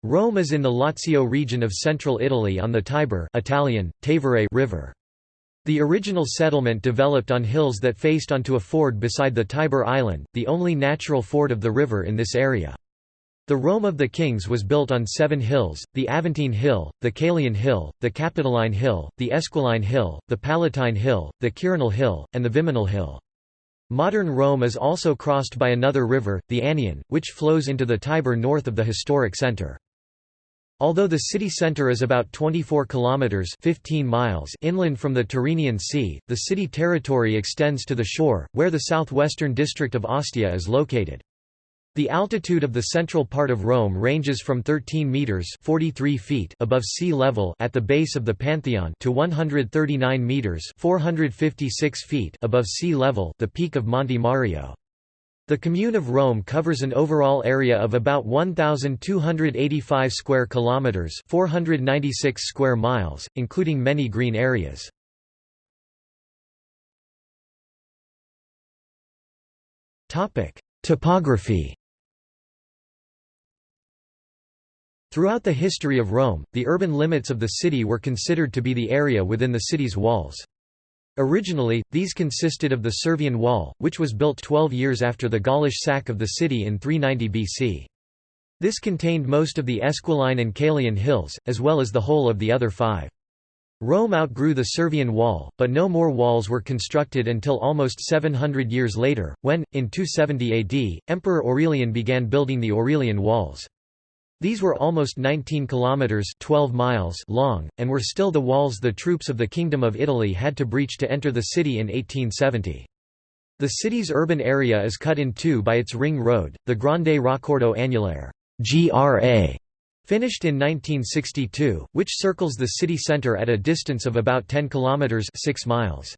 [SPEAKER 1] Rome is in the Lazio region of central Italy on the Tiber Italian, Tevere river. The original settlement developed on hills that faced onto a ford beside the Tiber Island, the only natural ford of the river in this area. The Rome of the Kings was built on seven hills, the Aventine Hill, the Caelian Hill, the Capitoline Hill, the Esquiline Hill, the Palatine Hill, the Quirinal Hill, and the Viminal Hill. Modern Rome is also crossed by another river, the Aniene, which flows into the Tiber north of the historic center. Although the city center is about 24 kilometers 15 miles inland from the Tyrrhenian Sea, the city territory extends to the shore, where the southwestern district of Ostia is located. The altitude of the central part of Rome ranges from 13 meters (43 feet) above sea level at the base of the Pantheon to 139 meters (456 feet) above sea level, the peak of Monte Mario. The commune of Rome covers an overall area of about 1285 square kilometers, 496 square miles, including many green areas. Topic: Topography Throughout the history of Rome, the urban limits of the city were considered to be the area within the city's walls. Originally, these consisted of the Servian Wall, which was built 12 years after the Gaulish sack of the city in 390 BC. This contained most of the Esquiline and Caelian hills, as well as the whole of the other five. Rome outgrew the Servian Wall, but no more walls were constructed until almost 700 years later, when, in 270 AD, Emperor Aurelian began building the Aurelian Walls. These were almost 19 kilometers 12 miles long and were still the walls the troops of the Kingdom of Italy had to breach to enter the city in 1870. The city's urban area is cut in two by its ring road, the Grande Raccordo Anulare (GRA), finished in 1962, which circles the city center at a distance of about 10 kilometers 6 miles.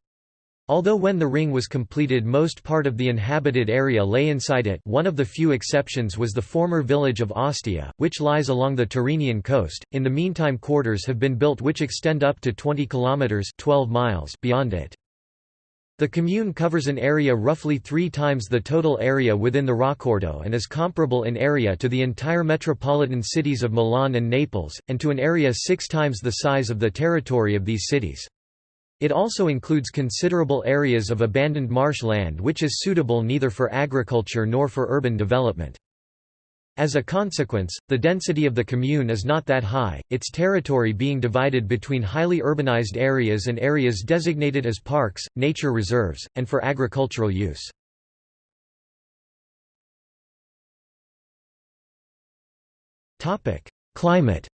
[SPEAKER 1] Although when the ring was completed most part of the inhabited area lay inside it one of the few exceptions was the former village of Ostia, which lies along the Tyrrhenian coast, in the meantime quarters have been built which extend up to 20 kilometres 12 miles beyond it. The commune covers an area roughly three times the total area within the Raccordo and is comparable in area to the entire metropolitan cities of Milan and Naples, and to an area six times the size of the territory of these cities. It also includes considerable areas of abandoned marshland which is suitable neither for agriculture nor for urban development. As a consequence, the density of the commune is not that high, its territory being divided between highly urbanized areas and areas designated as parks, nature reserves, and for agricultural use. Climate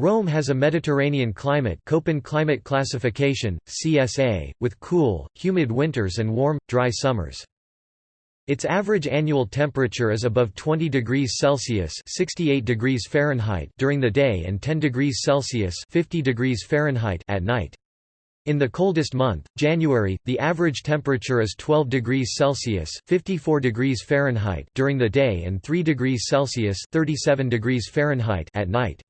[SPEAKER 1] Rome has a Mediterranean climate Köppen climate classification, CSA, with cool, humid winters and warm, dry summers. Its average annual temperature is above 20 degrees Celsius (68 degrees Fahrenheit) during the day and 10 degrees Celsius (50 degrees Fahrenheit) at night. In the coldest month, January, the average temperature is 12 degrees Celsius (54 degrees Fahrenheit) during the day and 3 degrees Celsius (37 degrees Fahrenheit) at night.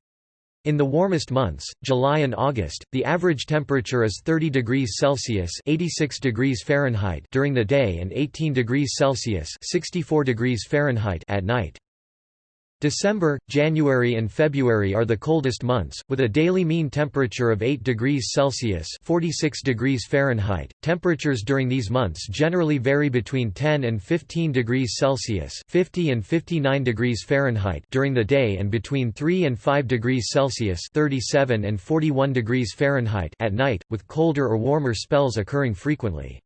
[SPEAKER 1] In the warmest months, July and August, the average temperature is 30 degrees Celsius (86 degrees Fahrenheit) during the day and 18 degrees Celsius (64 degrees Fahrenheit) at night. December, January and February are the coldest months, with a daily mean temperature of 8 degrees Celsius 46 degrees Fahrenheit. Temperatures during these months generally vary between 10 and 15 degrees Celsius 50 and 59 degrees Fahrenheit during the day and between 3 and 5 degrees Celsius 37 and 41 degrees Fahrenheit at night, with colder or warmer spells occurring frequently.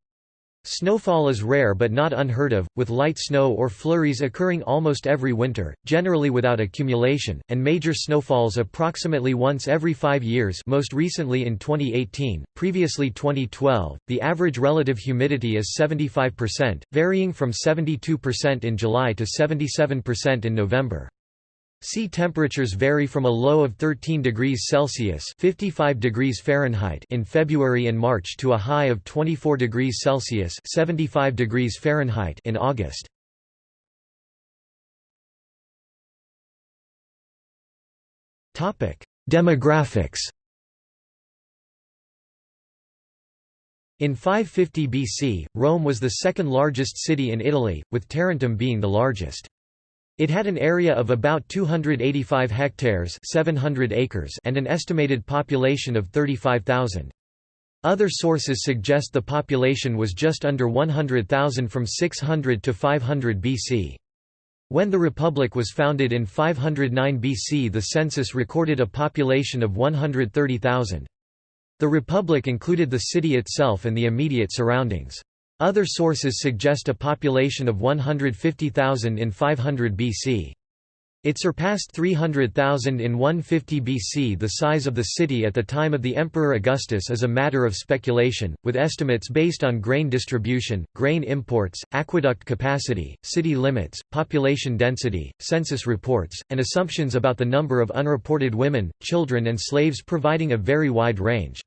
[SPEAKER 1] Snowfall is rare but not unheard of, with light snow or flurries occurring almost every winter, generally without accumulation, and major snowfalls approximately once every five years most recently in 2018, previously 2012. The average relative humidity is 75%, varying from 72% in July to 77% in November. Sea temperatures vary from a low of 13 degrees Celsius (55 degrees Fahrenheit) in February and March to a high of 24 degrees Celsius (75 degrees Fahrenheit) in August. Topic: Demographics. In 550 BC, Rome was the second largest city in Italy, with Tarentum being the largest. It had an area of about 285 hectares 700 acres and an estimated population of 35,000. Other sources suggest the population was just under 100,000 from 600 to 500 BC. When the Republic was founded in 509 BC the census recorded a population of 130,000. The Republic included the city itself and the immediate surroundings. Other sources suggest a population of 150,000 in 500 BC. It surpassed 300,000 in 150 BC. The size of the city at the time of the Emperor Augustus is a matter of speculation, with estimates based on grain distribution, grain imports, aqueduct capacity, city limits, population density, census reports, and assumptions about the number of unreported women, children, and slaves providing a very wide range.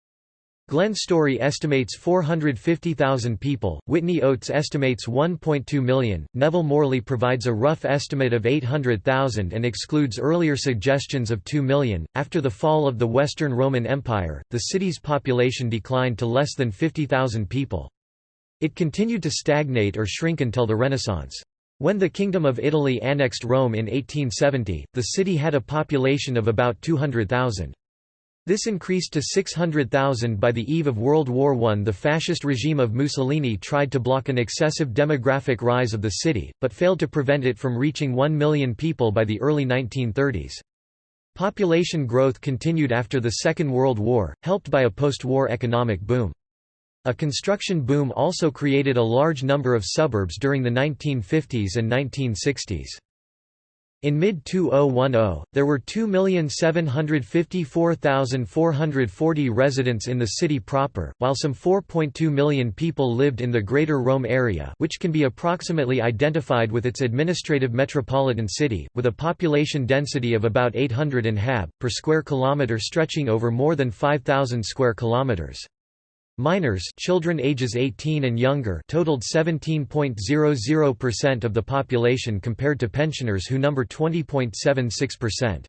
[SPEAKER 1] Glenn Storey estimates 450,000 people, Whitney Oates estimates 1.2 million, Neville Morley provides a rough estimate of 800,000 and excludes earlier suggestions of 2 million. After the fall of the Western Roman Empire, the city's population declined to less than 50,000 people. It continued to stagnate or shrink until the Renaissance. When the Kingdom of Italy annexed Rome in 1870, the city had a population of about 200,000. This increased to 600,000 by the eve of World War I. The fascist regime of Mussolini tried to block an excessive demographic rise of the city, but failed to prevent it from reaching 1 million people by the early 1930s. Population growth continued after the Second World War, helped by a post-war economic boom. A construction boom also created a large number of suburbs during the 1950s and 1960s. In mid-2010, there were 2,754,440 residents in the city proper, while some 4.2 million people lived in the Greater Rome area which can be approximately identified with its administrative metropolitan city, with a population density of about 800 inhab, per square kilometre stretching over more than 5,000 square kilometres. Minors children ages 18 and younger totaled 17.00% of the population compared to pensioners who number 20.76%.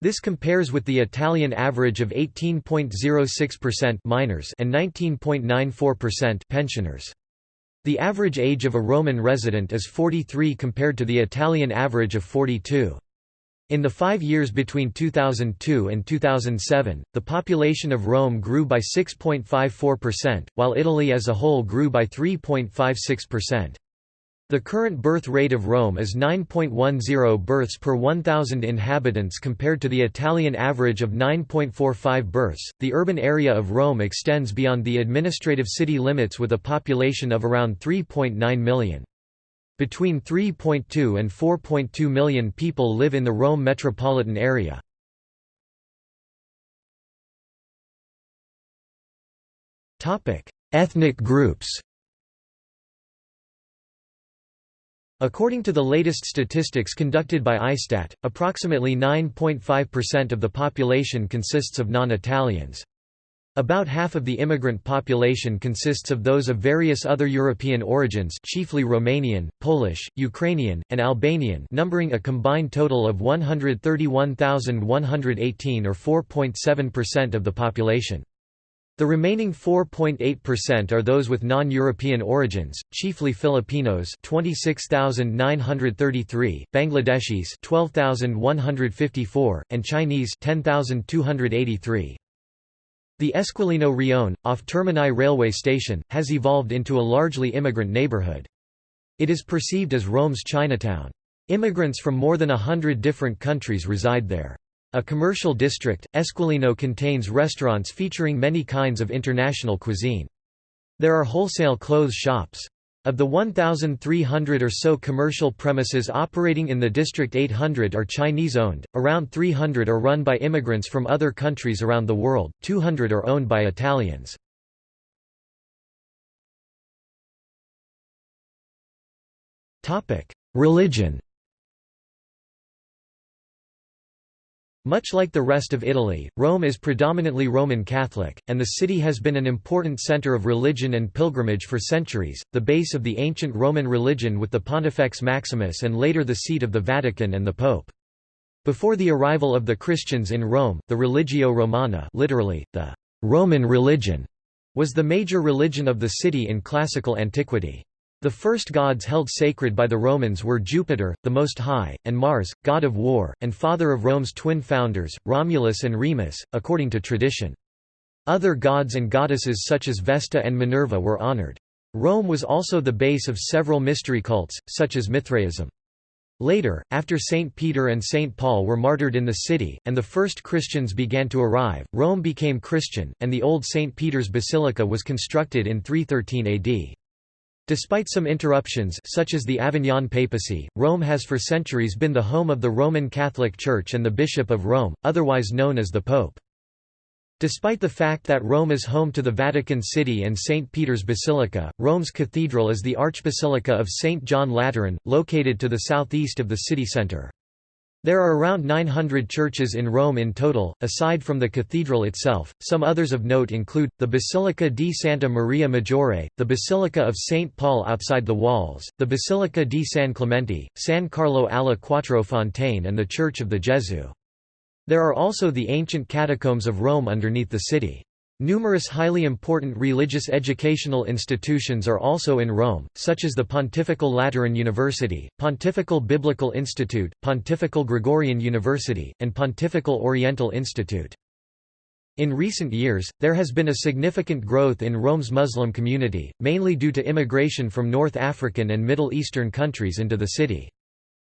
[SPEAKER 1] This compares with the Italian average of 18.06% minors and 19.94% pensioners. The average age of a Roman resident is 43 compared to the Italian average of 42. In the five years between 2002 and 2007, the population of Rome grew by 6.54%, while Italy as a whole grew by 3.56%. The current birth rate of Rome is 9.10 births per 1,000 inhabitants compared to the Italian average of 9.45 births. The urban area of Rome extends beyond the administrative city limits with a population of around 3.9 million. Between 3.2 and 4.2 million people live in the Rome metropolitan area. Ethnic groups According to the latest statistics conducted by ISTAT, approximately 9.5% of the population consists of non-Italians. About half of the immigrant population consists of those of various other European origins chiefly Romanian, Polish, Ukrainian, and Albanian numbering a combined total of 131,118 or 4.7% of the population. The remaining 4.8% are those with non-European origins, chiefly Filipinos 26,933, Bangladeshis 12,154, and Chinese 10,283. The Esquilino Rione, off Termini railway station, has evolved into a largely immigrant neighborhood. It is perceived as Rome's Chinatown. Immigrants from more than a hundred different countries reside there. A commercial district, Esquilino contains restaurants featuring many kinds of international cuisine. There are wholesale clothes shops. Of the 1,300 or so commercial premises operating in the district 800 are Chinese-owned, around 300 are run by immigrants from other countries around the world, 200 are owned by Italians. Religion Much like the rest of Italy, Rome is predominantly Roman Catholic, and the city has been an important center of religion and pilgrimage for centuries, the base of the ancient Roman religion with the Pontifex Maximus and later the seat of the Vatican and the Pope. Before the arrival of the Christians in Rome, the Religio Romana literally, the Roman religion, was the major religion of the city in classical antiquity. The first gods held sacred by the Romans were Jupiter, the Most High, and Mars, god of war, and father of Rome's twin founders, Romulus and Remus, according to tradition. Other gods and goddesses such as Vesta and Minerva were honored. Rome was also the base of several mystery cults, such as Mithraism. Later, after St. Peter and St. Paul were martyred in the city, and the first Christians began to arrive, Rome became Christian, and the old St. Peter's Basilica was constructed in 313 AD. Despite some interruptions such as the Avignon papacy, Rome has for centuries been the home of the Roman Catholic Church and the Bishop of Rome, otherwise known as the Pope. Despite the fact that Rome is home to the Vatican City and St. Peter's Basilica, Rome's cathedral is the Archbasilica of St. John Lateran, located to the southeast of the city centre. There are around 900 churches in Rome in total, aside from the cathedral itself. Some others of note include the Basilica di Santa Maria Maggiore, the Basilica of St. Paul outside the walls, the Basilica di San Clemente, San Carlo alla Quattro Fontane, and the Church of the Gesù. There are also the ancient catacombs of Rome underneath the city. Numerous highly important religious educational institutions are also in Rome, such as the Pontifical Lateran University, Pontifical Biblical Institute, Pontifical Gregorian University, and Pontifical Oriental Institute. In recent years, there has been a significant growth in Rome's Muslim community, mainly due to immigration from North African and Middle Eastern countries into the city.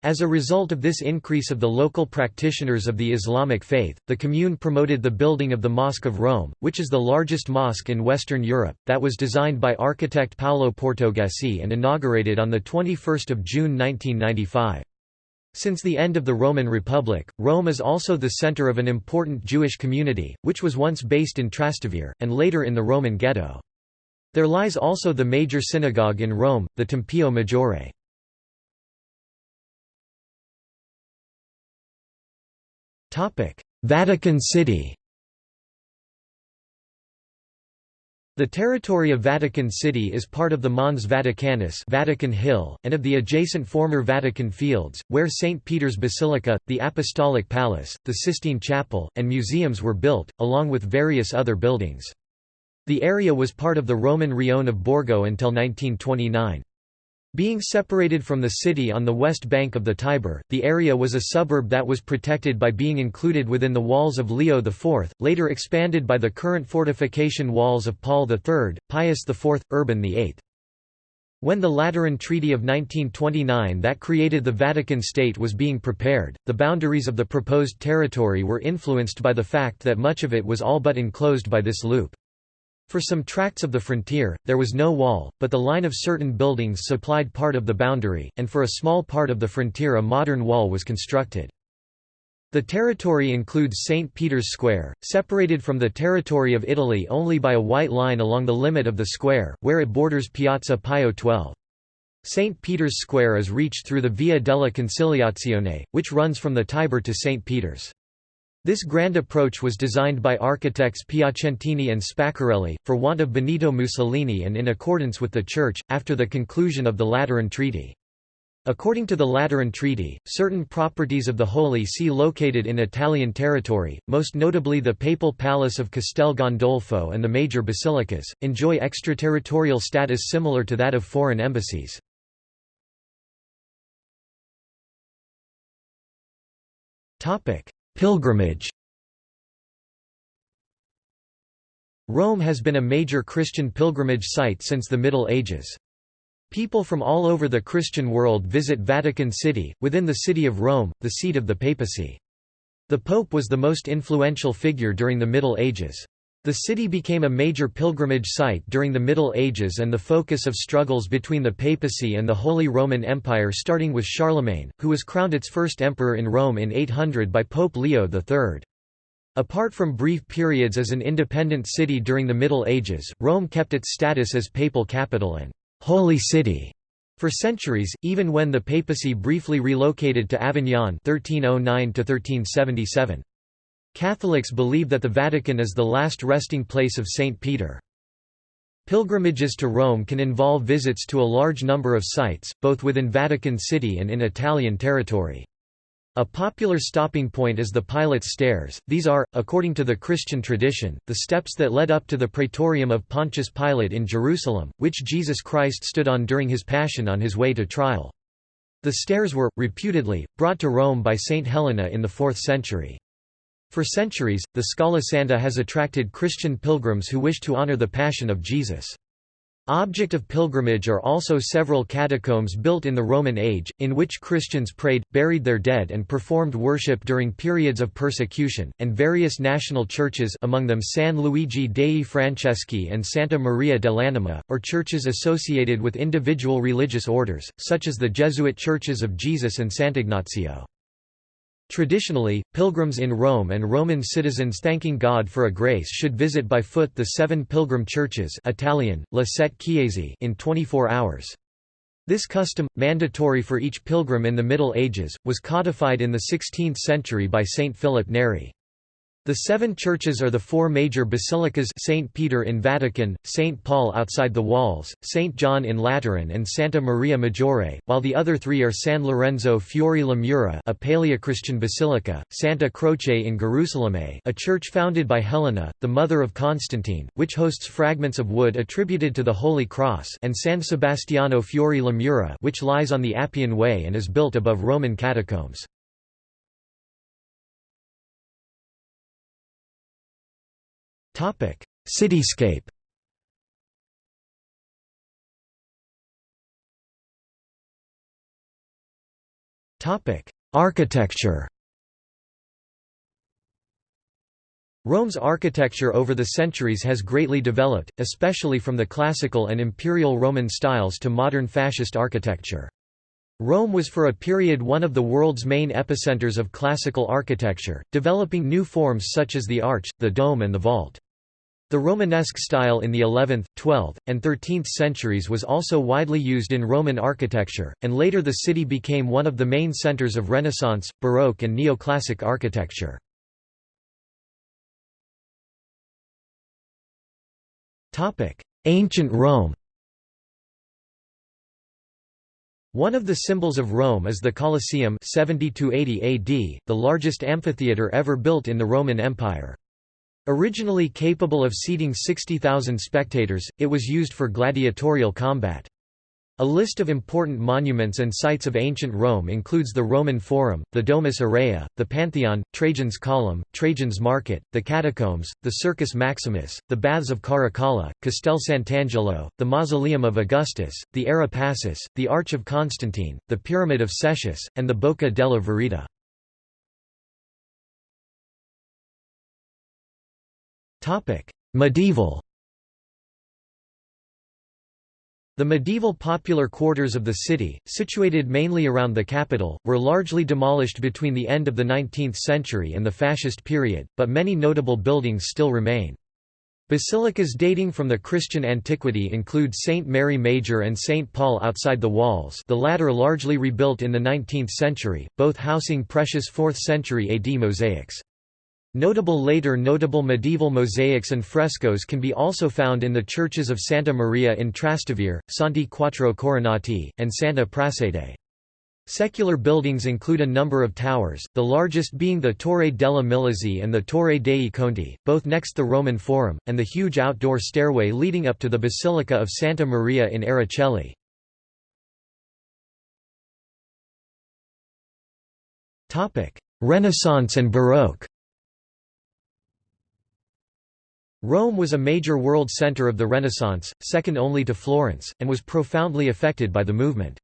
[SPEAKER 1] As a result of this increase of the local practitioners of the Islamic faith, the Commune promoted the building of the Mosque of Rome, which is the largest mosque in Western Europe, that was designed by architect Paolo Portoghesi and inaugurated on 21 June 1995. Since the end of the Roman Republic, Rome is also the center of an important Jewish community, which was once based in Trastevere, and later in the Roman ghetto. There lies also the major synagogue in Rome, the Tempio Maggiore. Vatican City The territory of Vatican City is part of the Mons Vaticanus Vatican Hill, and of the adjacent former Vatican Fields, where St. Peter's Basilica, the Apostolic Palace, the Sistine Chapel, and museums were built, along with various other buildings. The area was part of the Roman Rione of Borgo until 1929. Being separated from the city on the west bank of the Tiber, the area was a suburb that was protected by being included within the walls of Leo IV, later expanded by the current fortification walls of Paul III, Pius IV, Urban VIII. When the Lateran Treaty of 1929 that created the Vatican State was being prepared, the boundaries of the proposed territory were influenced by the fact that much of it was all but enclosed by this loop. For some tracts of the frontier, there was no wall, but the line of certain buildings supplied part of the boundary, and for a small part of the frontier a modern wall was constructed. The territory includes St. Peter's Square, separated from the territory of Italy only by a white line along the limit of the square, where it borders Piazza Pio XII. St. Peter's Square is reached through the Via della Conciliazione, which runs from the Tiber to St. Peter's. This grand approach was designed by architects Piacentini and Spaccarelli, for want of Benito Mussolini and in accordance with the Church, after the conclusion of the Lateran Treaty. According to the Lateran Treaty, certain properties of the Holy See located in Italian territory, most notably the Papal Palace of Castel Gandolfo and the major basilicas, enjoy extraterritorial status similar to that of foreign embassies. Pilgrimage Rome has been a major Christian pilgrimage site since the Middle Ages. People from all over the Christian world visit Vatican City, within the city of Rome, the seat of the papacy. The Pope was the most influential figure during the Middle Ages. The city became a major pilgrimage site during the Middle Ages and the focus of struggles between the papacy and the Holy Roman Empire starting with Charlemagne, who was crowned its first emperor in Rome in 800 by Pope Leo III. Apart from brief periods as an independent city during the Middle Ages, Rome kept its status as papal capital and «holy city» for centuries, even when the papacy briefly relocated to Avignon 1309 1377. Catholics believe that the Vatican is the last resting place of St. Peter. Pilgrimages to Rome can involve visits to a large number of sites, both within Vatican City and in Italian territory. A popular stopping point is the Pilate's Stairs, these are, according to the Christian tradition, the steps that led up to the praetorium of Pontius Pilate in Jerusalem, which Jesus Christ stood on during his passion on his way to trial. The stairs were, reputedly, brought to Rome by Saint Helena in the 4th century. For centuries, the Scala Santa has attracted Christian pilgrims who wish to honor the Passion of Jesus. Object of pilgrimage are also several catacombs built in the Roman age, in which Christians prayed, buried their dead and performed worship during periods of persecution, and various national churches among them San Luigi dei Franceschi and Santa Maria dell'Anima, or churches associated with individual religious orders, such as the Jesuit churches of Jesus and Sant'Ignazio. Traditionally, pilgrims in Rome and Roman citizens thanking God for a grace should visit by foot the seven pilgrim churches Italian, La Sette Chiese in 24 hours. This custom, mandatory for each pilgrim in the Middle Ages, was codified in the 16th century by Saint Philip Neri. The seven churches are the four major basilicas St. Peter in Vatican, St. Paul outside the walls, St. John in Lateran and Santa Maria Maggiore, while the other three are San Lorenzo Fuori le Mura a Paleochristian basilica, Santa Croce in Gerusalemme a church founded by Helena, the mother of Constantine, which hosts fragments of wood attributed to the Holy Cross and San Sebastiano Fuori le Mura which lies on the Appian Way and is built above Roman catacombs. Cityscape Architecture Rome's architecture over the centuries has greatly developed, especially from the classical and imperial Roman styles to modern fascist architecture. Rome was for a period one of the world's main epicenters of classical architecture, developing new forms such as the arch, the dome and the vault. The Romanesque style in the 11th, 12th, and 13th centuries was also widely used in Roman architecture, and later the city became one of the main centers of Renaissance, Baroque and Neoclassic architecture. Ancient Rome One of the symbols of Rome is the Colosseum 70 AD, the largest amphitheatre ever built in the Roman Empire. Originally capable of seating 60,000 spectators, it was used for gladiatorial combat. A list of important monuments and sites of ancient Rome includes the Roman Forum, the Domus Aurea, the Pantheon, Trajan's Column, Trajan's Market, the Catacombs, the Circus Maximus, the Baths of Caracalla, Castel Sant'Angelo, the Mausoleum of Augustus, the Ara Pacis, the Arch of Constantine, the Pyramid of Cestius, and the Bocca della Verita. Medieval The medieval popular quarters of the city, situated mainly around the Capitol, were largely demolished between the end of the 19th century and the fascist period, but many notable buildings still remain. Basilicas dating from the Christian antiquity include St. Mary Major and St. Paul outside the walls the latter largely rebuilt in the 19th century, both housing precious 4th century AD mosaics. Notable later notable medieval mosaics and frescoes can be also found in the churches of Santa Maria in Trastevere, Santi Quattro Coronati, and Santa Prassede. Secular buildings include a number of towers, the largest being the Torre della Milizie and the Torre dei Conti, both next the Roman Forum, and the huge outdoor stairway leading up to the Basilica of Santa Maria in Aracoeli. Renaissance and Baroque Rome was a major world center of the Renaissance, second only to Florence, and was profoundly affected by the movement.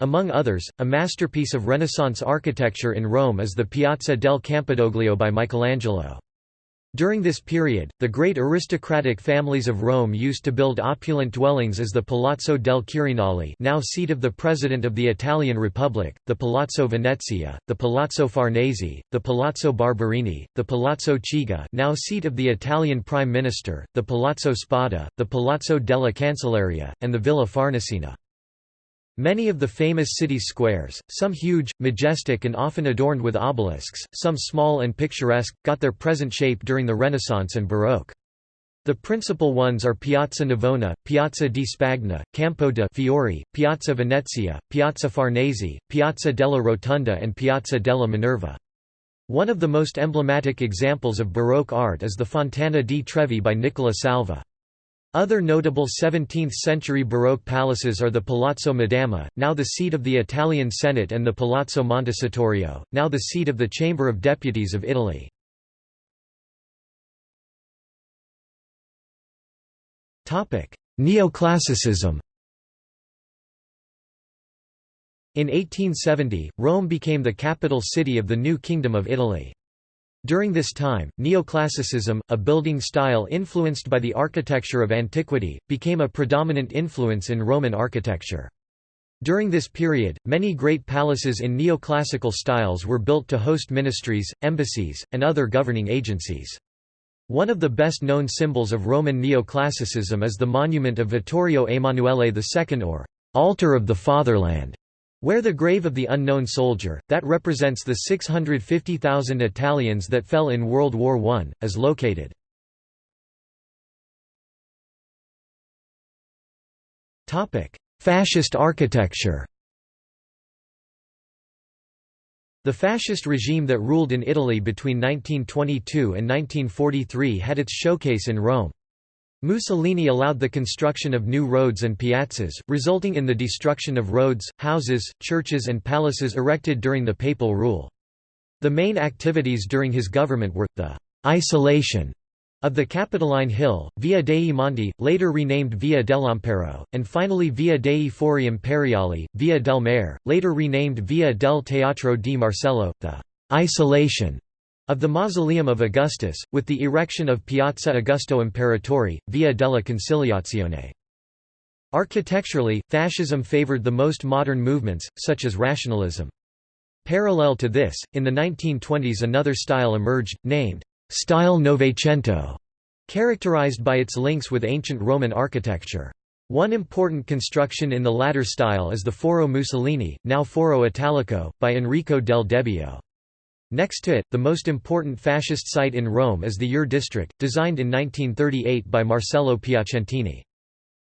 [SPEAKER 1] Among others, a masterpiece of Renaissance architecture in Rome is the Piazza del Campidoglio by Michelangelo. During this period, the great aristocratic families of Rome used to build opulent dwellings as the Palazzo del Quirinale now seat of the President of the Italian Republic, the Palazzo Venezia, the Palazzo Farnese, the Palazzo Barberini, the Palazzo Chigi now seat of the Italian Prime Minister, the Palazzo Spada, the Palazzo della Cancelleria, and the Villa Farnesina. Many of the famous city squares, some huge, majestic and often adorned with obelisks, some small and picturesque, got their present shape during the Renaissance and Baroque. The principal ones are Piazza Navona, Piazza di Spagna, Campo de' Fiori, Piazza Venezia, Piazza Farnese, Piazza della Rotonda and Piazza della Minerva. One of the most emblematic examples of Baroque art is the Fontana di Trevi by Nicola Salvi. Other notable 17th-century Baroque palaces are the Palazzo Madama, now the seat of the Italian Senate and the Palazzo Montecitorio, now the seat of the Chamber of Deputies of Italy. Neoclassicism In 1870, Rome became the capital city of the new Kingdom of Italy. During this time, neoclassicism, a building style influenced by the architecture of antiquity, became a predominant influence in Roman architecture. During this period, many great palaces in neoclassical styles were built to host ministries, embassies, and other governing agencies. One of the best-known symbols of Roman neoclassicism is the monument of Vittorio Emanuele II or «Altar of the Fatherland», where the grave of the unknown soldier, that represents the 650,000 Italians that fell in World War I, is located. Fascist architecture The fascist regime that ruled in Italy between 1922 and 1943 had its showcase in Rome. Mussolini allowed the construction of new roads and piazzas, resulting in the destruction of roads, houses, churches and palaces erected during the papal rule. The main activities during his government were, the «isolation» of the Capitoline Hill, Via dei Monti, later renamed Via dell'Impero, and finally Via dei Fori Imperiali, Via del Mare, later renamed Via del Teatro di Marcello, the «isolation» of the Mausoleum of Augustus, with the erection of Piazza Augusto Imperatori, Via della Conciliazione. Architecturally, fascism favored the most modern movements, such as rationalism. Parallel to this, in the 1920s another style emerged, named «Style Novecento», characterized by its links with ancient Roman architecture. One important construction in the latter style is the Foro Mussolini, now Foro Italico, by Enrico del Debbio. Next to it, the most important fascist site in Rome is the EUR district, designed in 1938 by Marcello Piacentini.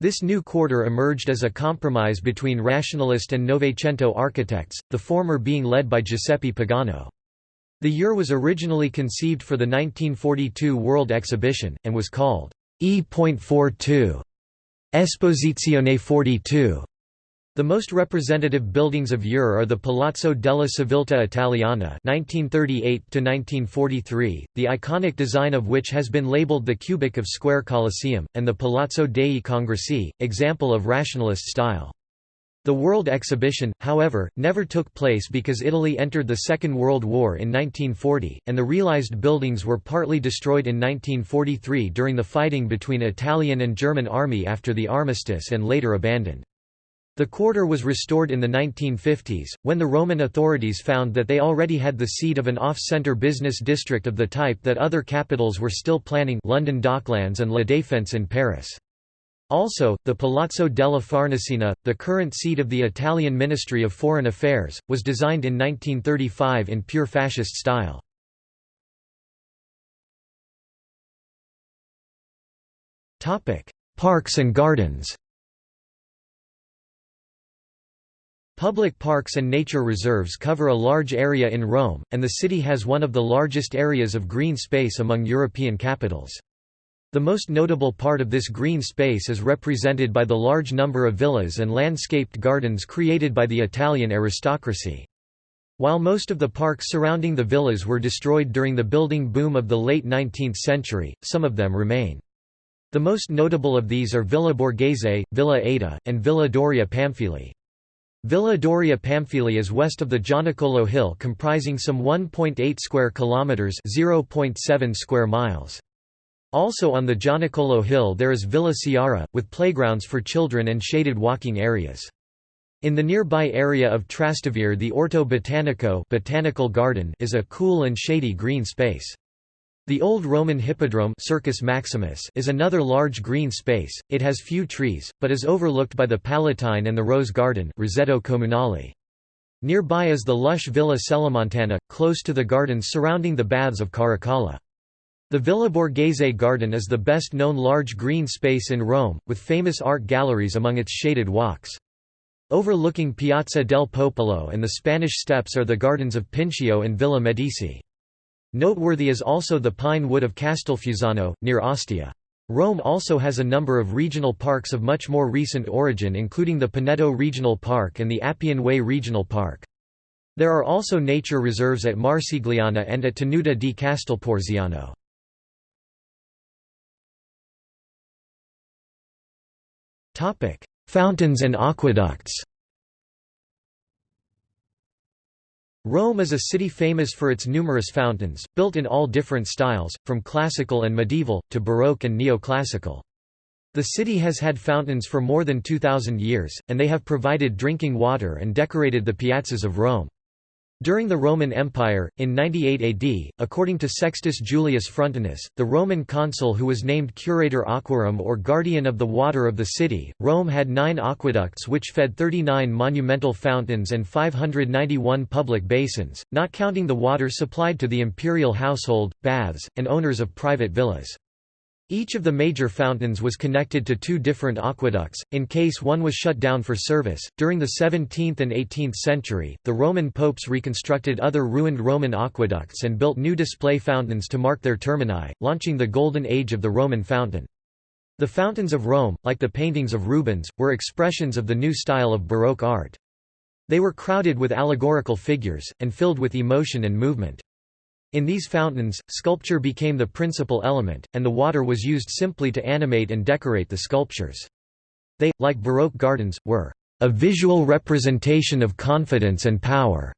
[SPEAKER 1] This new quarter emerged as a compromise between rationalist and Novecento architects, the former being led by Giuseppe Pagano. The EUR was originally conceived for the 1942 World Exhibition, and was called E.42 Esposizione 42 the most representative buildings of EUR are the Palazzo della Civiltà Italiana (1938–1943), the iconic design of which has been labeled the cubic of Square Colosseum, and the Palazzo dei Congressi, example of rationalist style. The World Exhibition, however, never took place because Italy entered the Second World War in 1940, and the realized buildings were partly destroyed in 1943 during the fighting between Italian and German army after the armistice and later abandoned. The quarter was restored in the 1950s, when the Roman authorities found that they already had the seat of an off-centre business district of the type that other capitals were still planning London Docklands and La Défense in Paris. Also, the Palazzo della Farnesina, the current seat of the Italian Ministry of Foreign Affairs, was designed in 1935 in pure fascist style. Parks and gardens Public parks and nature reserves cover a large area in Rome, and the city has one of the largest areas of green space among European capitals. The most notable part of this green space is represented by the large number of villas and landscaped gardens created by the Italian aristocracy. While most of the parks surrounding the villas were destroyed during the building boom of the late 19th century, some of them remain. The most notable of these are Villa Borghese, Villa Ada, and Villa Doria Pamphili. Villa Doria Pamphili is west of the Gianicolo Hill comprising some 1.8 square kilometers, 0.7 square miles. Also on the Gianicolo Hill there is Villa Sciarra, with playgrounds for children and shaded walking areas. In the nearby area of Trastevere the Orto Botanico botanical garden is a cool and shady green space. The old Roman hippodrome Circus Maximus is another large green space, it has few trees, but is overlooked by the Palatine and the Rose Garden Roseto Comunale. Nearby is the lush Villa Celimontana, close to the gardens surrounding the baths of Caracalla. The Villa Borghese garden is the best known large green space in Rome, with famous art galleries among its shaded walks. Overlooking Piazza del Popolo and the Spanish Steps are the gardens of Pincio and Villa Medici. Noteworthy is also the pine wood of Castelfusano, near Ostia. Rome also has a number of regional parks of much more recent origin including the Pineto Regional Park and the Appian Way Regional Park. There are also nature reserves at Marcigliana and at Tenuta di Castelporziano. Fountains and aqueducts Rome is a city famous for its numerous fountains, built in all different styles, from classical and medieval, to Baroque and neoclassical. The city has had fountains for more than 2,000 years, and they have provided drinking water and decorated the piazzas of Rome. During the Roman Empire, in 98 AD, according to Sextus Julius Frontinus, the Roman consul who was named Curator Aquarum or guardian of the water of the city, Rome had nine aqueducts which fed 39 monumental fountains and 591 public basins, not counting the water supplied to the imperial household, baths, and owners of private villas. Each of the major fountains was connected to two different aqueducts, in case one was shut down for service. During the 17th and 18th century, the Roman popes reconstructed other ruined Roman aqueducts and built new display fountains to mark their termini, launching the Golden Age of the Roman fountain. The fountains of Rome, like the paintings of Rubens, were expressions of the new style of Baroque art. They were crowded with allegorical figures, and filled with emotion and movement. In these fountains, sculpture became the principal element, and the water was used simply to animate and decorate the sculptures. They, like Baroque gardens, were a visual representation of confidence and power.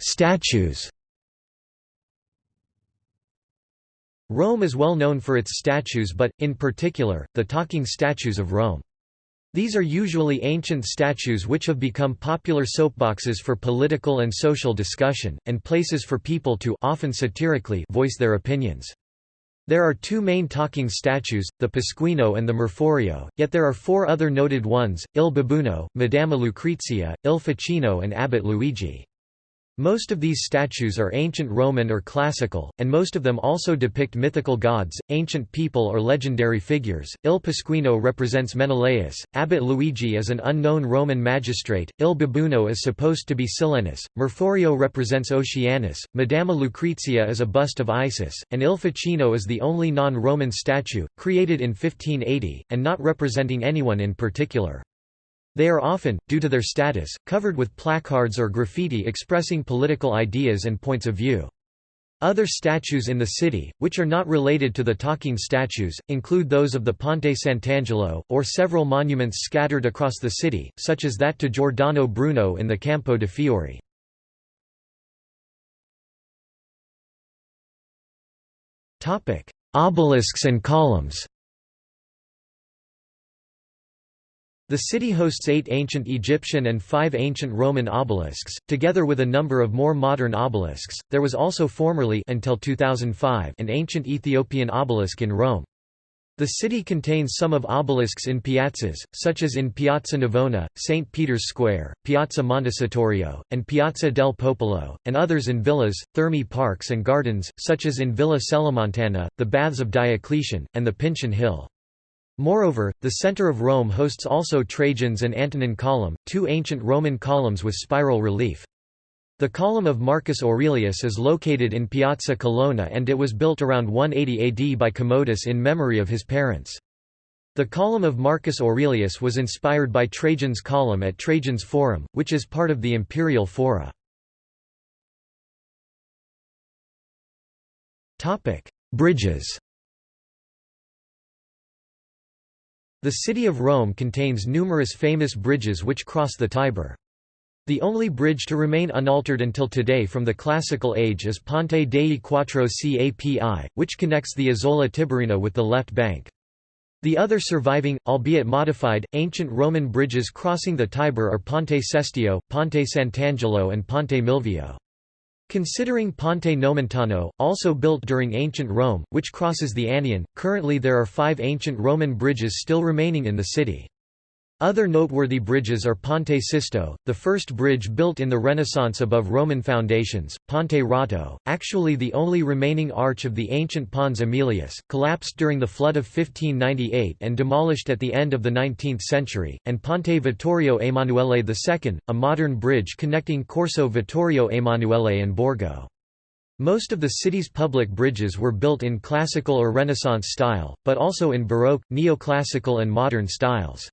[SPEAKER 1] Statues Rome is well known for its statues but, in particular, the talking statues of Rome. These are usually ancient statues which have become popular soapboxes for political and social discussion, and places for people to often satirically voice their opinions. There are two main talking statues, the Pasquino and the Marforio, yet there are four other noted ones, Il Babuino, Madama Lucrezia, Il Facchino and Abbot Luigi. Most of these statues are ancient Roman or classical, and most of them also depict mythical gods, ancient people or legendary figures. Il Pasquino represents Menelaus, Abbot Luigi is an unknown Roman magistrate, Il Babuino is supposed to be Silenus, Marforio represents Oceanus, Madama Lucrezia is a bust of Isis, and Il Facchino is the only non-Roman statue, created in 1580, and not representing anyone in particular. They are often, due to their status, covered with placards or graffiti expressing political ideas and points of view. Other statues in the city, which are not related to the talking statues, include those of the Ponte Sant'Angelo, or several monuments scattered across the city, such as that to Giordano Bruno in the Campo de' Fiori. Obelisks and columns The city hosts eight ancient Egyptian and five ancient Roman obelisks, together with a number of more modern obelisks. There was also formerly until 2005 an ancient Ethiopian obelisk in Rome. The city contains some of obelisks in piazzas, such as in Piazza Navona, St. Peter's Square, Piazza Montecitorio, and Piazza del Popolo, and others in villas, thermi parks and gardens, such as in Villa Celimontana, the Baths of Diocletian, and the Pincian Hill. Moreover, the center of Rome hosts also Trajan's and Antonine Column, two ancient Roman columns with spiral relief. The column of Marcus Aurelius is located in Piazza Colonna and it was built around 180 AD by Commodus in memory of his parents. The column of Marcus Aurelius was inspired by Trajan's column at Trajan's Forum, which is part of the imperial fora. Bridges The city of Rome contains numerous famous bridges which cross the Tiber. The only bridge to remain unaltered until today from the Classical Age is Ponte dei Quattro Capi, which connects the Isola Tiberina with the left bank. The other surviving, albeit modified, ancient Roman bridges crossing the Tiber are Ponte Sestio, Ponte Sant'Angelo and Ponte Milvio. Considering Ponte Nomentano, also built during ancient Rome, which crosses the Aniene, currently there are five ancient Roman bridges still remaining in the city. Other noteworthy bridges are Ponte Sisto, the first bridge built in the Renaissance above Roman foundations, Ponte Rotto, actually the only remaining arch of the ancient Pons Aemilius, collapsed during the flood of 1598 and demolished at the end of the 19th century, and Ponte Vittorio Emanuele II, a modern bridge connecting Corso Vittorio Emanuele and Borgo. Most of the city's public bridges were built in classical or Renaissance style, but also in Baroque, neoclassical and modern styles.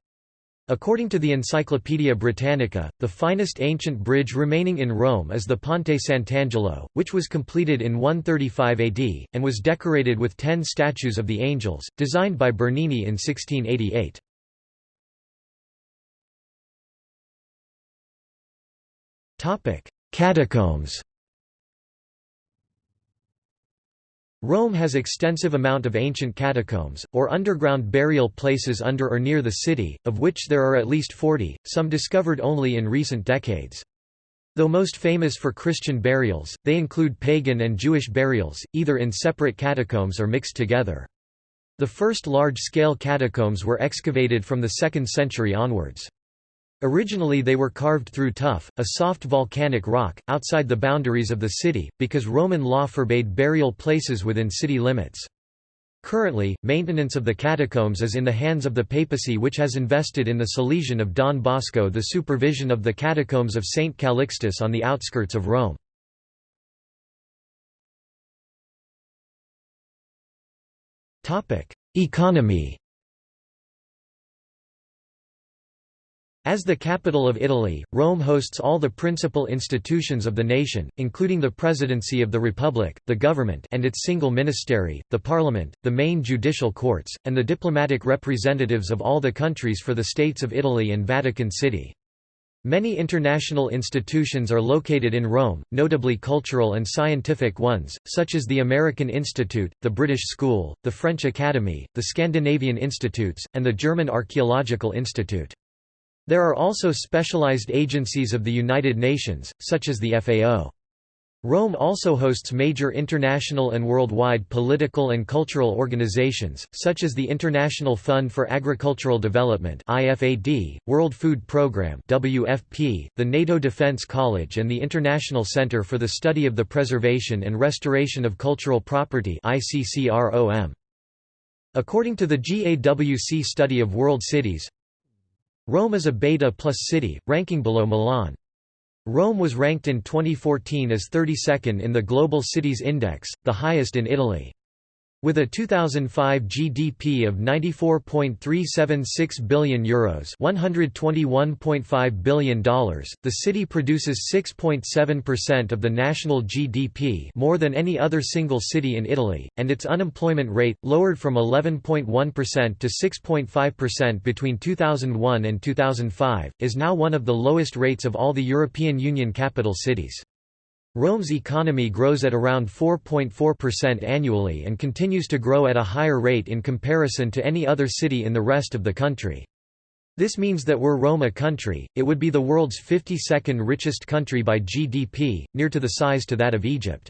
[SPEAKER 1] According to the Encyclopaedia Britannica, the finest ancient bridge remaining in Rome is the Ponte Sant'Angelo, which was completed in 135 AD, and was decorated with ten statues of the angels, designed by Bernini in 1688. Catacombs Rome has extensive amount of ancient catacombs, or underground burial places under or near the city, of which there are at least 40, some discovered only in recent decades. Though most famous for Christian burials, they include pagan and Jewish burials, either in separate catacombs or mixed together. The first large-scale catacombs were excavated from the 2nd century onwards. Originally they were carved through tuff, a soft volcanic rock, outside the boundaries of the city, because Roman law forbade burial places within city limits. Currently, maintenance of the catacombs is in the hands of the papacy which has invested in the Salesian of Don Bosco the supervision of the catacombs of St. Calixtus on the outskirts of Rome. Economy As the capital of Italy, Rome hosts all the principal institutions of the nation, including the presidency of the republic, the government and its single ministry, the parliament, the main judicial courts, and the diplomatic representatives of all the countries for the states of Italy and Vatican City. Many international institutions are located in Rome, notably cultural and scientific ones, such as the American Institute, the British School, the French Academy, the Scandinavian Institutes, and the German Archaeological Institute. There are also specialized agencies of the United Nations, such as the FAO. Rome also hosts major international and worldwide political and cultural organizations, such as the International Fund for Agricultural Development (IFAD), World Food Programme (WFP), the NATO Defense College and the International Center for the Study of the Preservation and Restoration of Cultural Property (ICCROM). According to the GAWC study of world cities, Rome is a beta plus city, ranking below Milan. Rome was ranked in 2014 as 32nd in the Global Cities Index, the highest in Italy. With a 2005 GDP of 94.376 billion euros, $121.5 billion, the city produces 6.7% of the national GDP, more than any other single city in Italy, and its unemployment rate lowered from 11.1% to 6.5% between 2001 and 2005 is now one of the lowest rates of all the European Union capital cities. Rome's economy grows at around 4.4% annually and continues to grow at a higher rate in comparison to any other city in the rest of the country. This means that were Rome a country, it would be the world's 52nd richest country by GDP, near to the size to that of Egypt.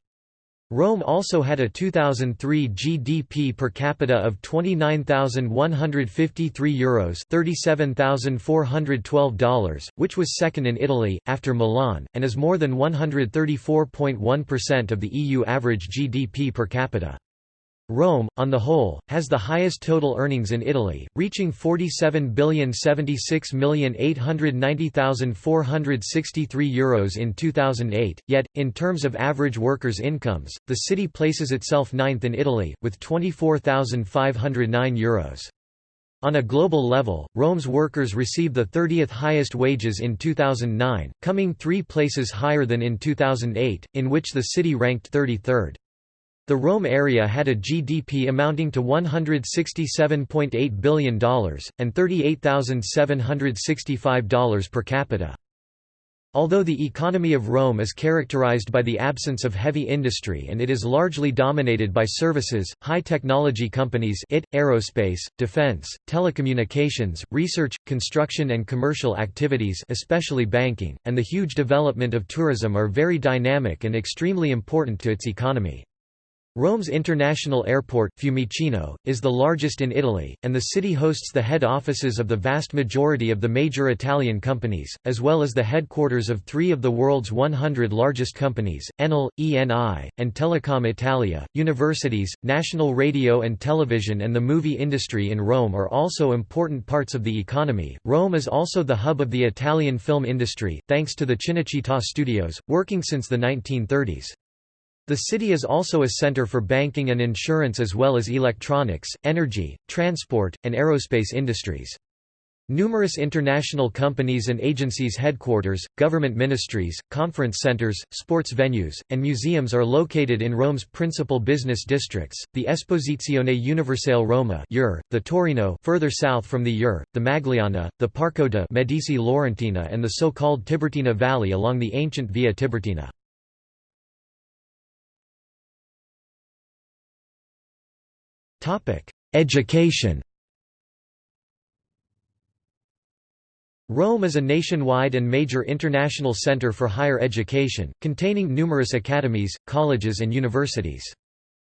[SPEAKER 1] Rome also had a 2003 GDP per capita of 29,153 euros $37,412, which was second in Italy, after Milan, and is more than 134.1% of the EU average GDP per capita. Rome, on the whole, has the highest total earnings in Italy, reaching 47,076,890,463 euros in 2008, yet, in terms of average workers' incomes, the city places itself ninth in Italy, with 24,509 euros. On a global level, Rome's workers receive the 30th highest wages in 2009, coming three places higher than in 2008, in which the city ranked 33rd. The Rome area had a GDP amounting to $167.8 billion, and $38,765 per capita. Although the economy of Rome is characterized by the absence of heavy industry and it is largely dominated by services, high-technology companies IT, aerospace, defense, telecommunications, research, construction and commercial activities especially banking, and the huge development of tourism are very dynamic and extremely important to its economy. Rome's international airport, Fiumicino, is the largest in Italy, and the city hosts the head offices of the vast majority of the major Italian companies, as well as the headquarters of three of the world's 100 largest companies, Enel, ENI, and Telecom Italia. Universities, national radio and television and the movie industry in Rome are also important parts of the economy. Rome is also the hub of the Italian film industry, thanks to the Cinecittà studios, working since the 1930s. The city is also a center for banking and insurance as well as electronics, energy, transport, and aerospace industries. Numerous international companies and agencies headquarters, government ministries, conference centers, sports venues, and museums are located in Rome's principal business districts, the Esposizione Universale Roma the Torrino further south from the EUR, the Magliana, the Parco de' Medici Laurentina and the so-called Tiburtina Valley along the ancient Via Tiburtina. Education Rome is a nationwide and major international center for higher education, containing numerous academies, colleges and universities.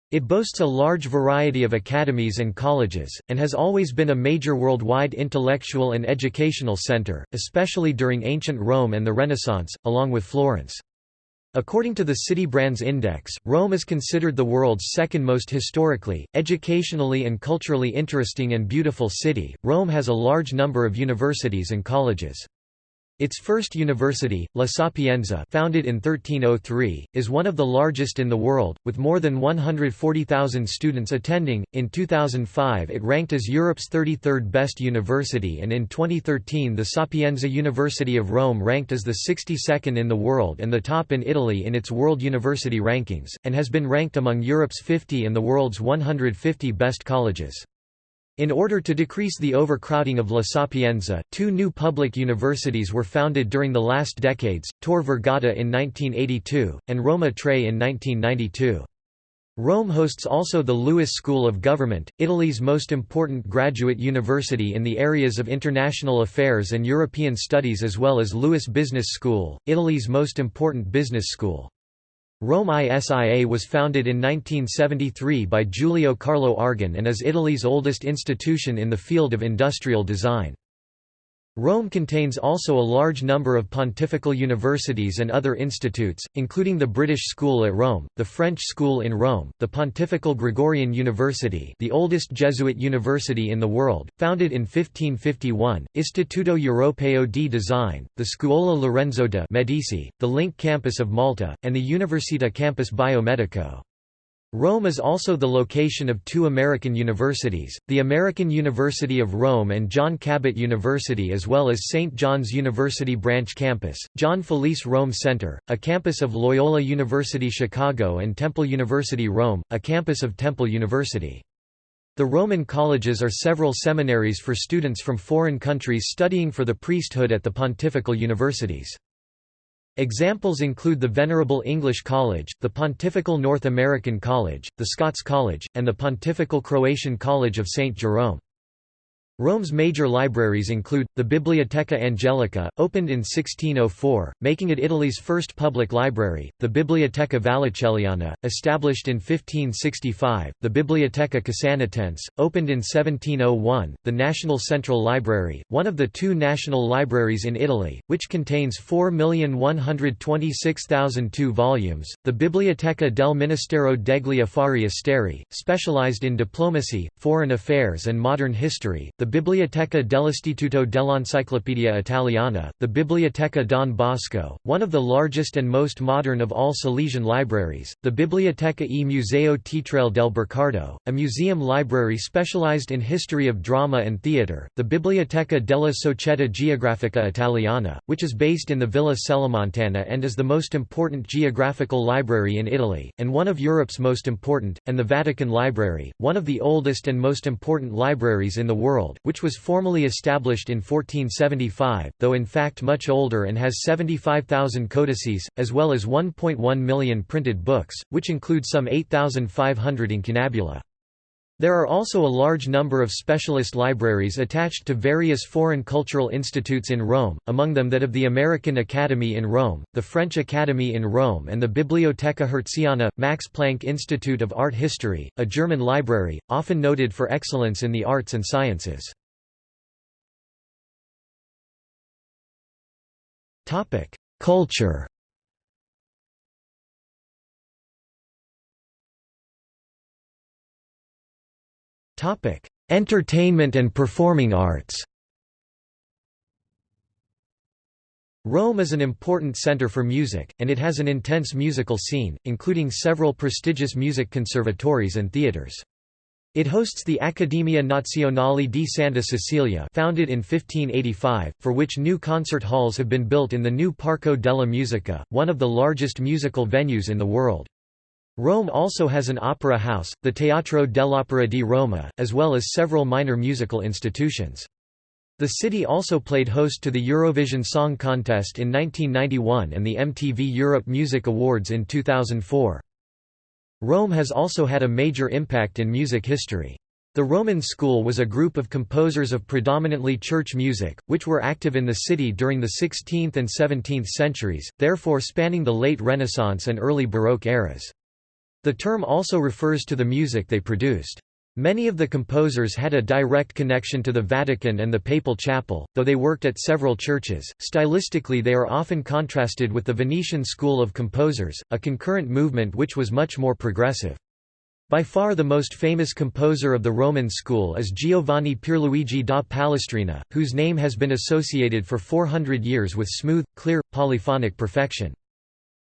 [SPEAKER 1] It boasts a large variety of academies and colleges, and has always been a major worldwide intellectual and educational center, especially during ancient Rome and the Renaissance, along with Florence. According to the City Brands Index, Rome is considered the world's second most historically, educationally and culturally interesting and beautiful city. Rome has a large number of universities and colleges. Its first university, La Sapienza founded in 1303, is one of the largest in the world, with more than 140,000 students attending. In 2005 it ranked as Europe's 33rd best university and in 2013 the Sapienza University of Rome ranked as the 62nd in the world and the top in Italy in its World University Rankings, and has been ranked among Europe's 50 and the world's 150 best colleges. In order to decrease the overcrowding of La Sapienza, two new public universities were founded during the last decades, Tor Vergata in 1982, and Roma Tre in 1992. Rome hosts also the LUISS School of Government, Italy's most important graduate university in the areas of international affairs and European studies as well as LUISS Business School, Italy's most important business school. Rome ISIA was founded in 1973 by Giulio Carlo Argan and is Italy's oldest institution in the field of industrial design. Rome contains also a large number of pontifical universities and other institutes, including the British School at Rome, the French School in Rome, the Pontifical Gregorian University the oldest Jesuit university in the world, founded in 1551, Istituto Europeo di Design, the Scuola Lorenzo de' Medici, the Link campus of Malta, and the Università Campus Biomedico. Rome is also the location of two American universities, the American University of Rome and John Cabot University as well as St. John's University Branch Campus, John Felice Rome Center, a campus of Loyola University Chicago and Temple University Rome, a campus of Temple University. The Roman colleges are several seminaries for students from foreign countries studying for the priesthood at the pontifical universities. Examples include the Venerable English College, the Pontifical North American College, the Scots College, and the Pontifical Croatian College of St. Jerome. Rome's major libraries include, the Biblioteca Angelica, opened in 1604, making it Italy's first public library, the Biblioteca Vallicelliana, established in 1565, the Biblioteca Casanatense, opened in 1701, the National Central Library, one of the two national libraries in Italy, which contains 4,126,002 volumes, the Biblioteca del Ministero degli Affari Esteri, specialized in diplomacy, foreign affairs and modern history, the Biblioteca dell'Istituto dell'Enciclopedia Italiana, the Biblioteca Don Bosco, one of the largest and most modern of all Salesian libraries, the Biblioteca e Museo Teatrale del Burcardo, a museum library specialized in history of drama and theatre, the Biblioteca della Società Geografica Italiana, which is based in the Villa Celimontana and is the most important geographical library in Italy, and one of Europe's most important, and the Vatican Library, one of the oldest and most important libraries in the world, which was formally established in 1475, though in fact much older and has 75,000 codices, as well as 1.1 million printed books, which include some 8,500 incunabula. There are also a large number of specialist libraries attached to various foreign cultural institutes in Rome, among them that of the American Academy in Rome, the French Academy in Rome and the Bibliotheca Hertziana, Max Planck Institute of Art History, a German library, often noted for excellence in the arts and sciences. Culture Entertainment and performing arts. Rome is an important center for music, and it has an intense musical scene, including several prestigious music conservatories and theaters. It hosts the Accademia Nazionale di Santa Cecilia founded in 1585, for which new concert halls have been built in the new Parco della Musica, one of the largest musical venues in the world. Rome also has an opera house, the Teatro dell'Opera di Roma, as well as several minor musical institutions. The city also played host to the Eurovision Song Contest in 1991 and the MTV Europe Music Awards in 2004. Rome has also had a major impact in music history. The Roman School was a group of composers of predominantly church music, which were active in the city during the 16th and 17th centuries, therefore spanning the late Renaissance and early Baroque eras. The term also refers to the music they produced. Many of the composers had a direct connection to the Vatican and the Papal Chapel, though they worked at several churches. Stylistically, they are often contrasted with the Venetian school of composers, a concurrent movement which was much more progressive. By far the most famous composer of the Roman school is Giovanni Pierluigi da Palestrina, whose name has been associated for 400 years with smooth, clear, polyphonic perfection.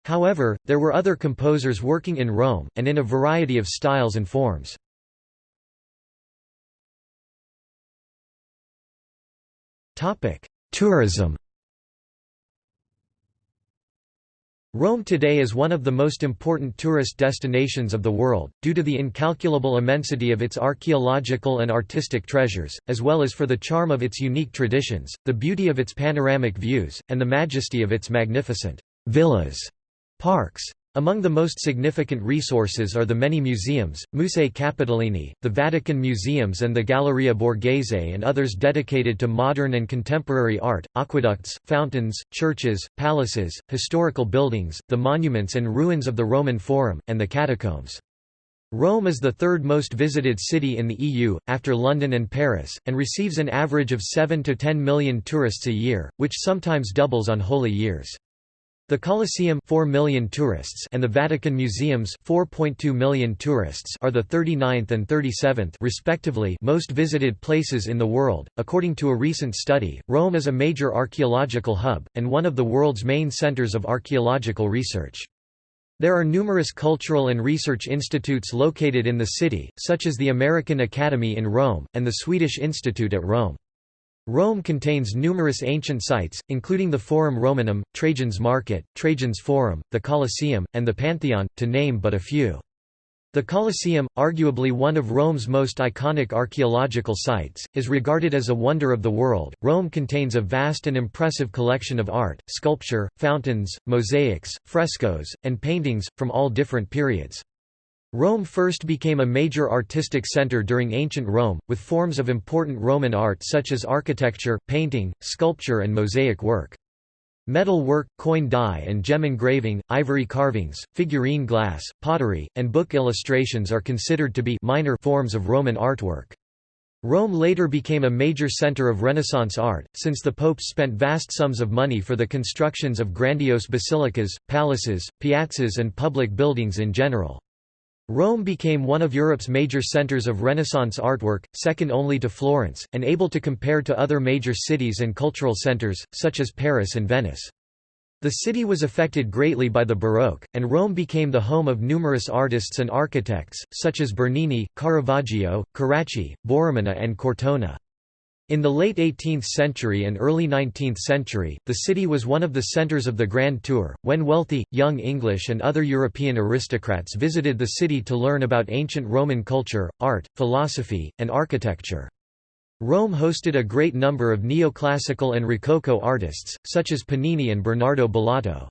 [SPEAKER 1] However, there were other composers working in Rome, and in a variety of styles and forms. Tourism Rome today is one of the most important tourist destinations of the world, due to the incalculable immensity of its archaeological and artistic treasures, as well as for the charm of its unique traditions, the beauty of its panoramic views, and the majesty of its magnificent villas, parks, among the most significant resources are the many museums, Musei Capitolini, the Vatican Museums and the Galleria Borghese and others dedicated to modern and contemporary art, aqueducts, fountains, churches, palaces, historical buildings, the monuments and ruins of the Roman Forum, and the catacombs. Rome is the third most visited city in the EU, after London and Paris, and receives an average of 7 to 10 million tourists a year, which sometimes doubles on holy years. The Colosseum 4 million tourists and the Vatican Museums 4.2 million tourists are the 39th and 37th respectively most visited places in the world. According to a recent study, Rome is a major archaeological hub and one of the world's main centers of archaeological research. There are numerous cultural and research institutes located in the city, such as the American Academy in Rome and the Swedish Institute at Rome. Rome contains numerous ancient sites, including the Forum Romanum, Trajan's Market, Trajan's Forum, the Colosseum, and the Pantheon, to name but a few. The Colosseum, arguably one of Rome's most iconic archaeological sites, is regarded as a wonder of the world. Rome contains a vast and impressive collection of art, sculpture, fountains, mosaics, frescoes, and paintings, from all different periods. Rome first became a major artistic center during ancient Rome, with forms of important Roman art such as architecture, painting, sculpture and mosaic work. Metal work, coin die and gem engraving, ivory carvings, figurine glass, pottery, and book illustrations are considered to be minor forms of Roman artwork. Rome later became a major center of Renaissance art, since the popes spent vast sums of money for the constructions of grandiose basilicas, palaces, piazzas and public buildings in general. Rome became one of Europe's major centers of Renaissance artwork, second only to Florence, and able to compare to other major cities and cultural centers, such as Paris and Venice. The city was affected greatly by the Baroque, and Rome became the home of numerous artists and architects, such as Bernini, Caravaggio, Carracci, Borromini and Cortona. In the late 18th century and early 19th century, the city was one of the centers of the Grand Tour, when wealthy, young English and other European aristocrats visited the city to learn about ancient Roman culture, art, philosophy, and architecture. Rome hosted a great number of neoclassical and Rococo artists, such as Panini and Bernardo Bellotto.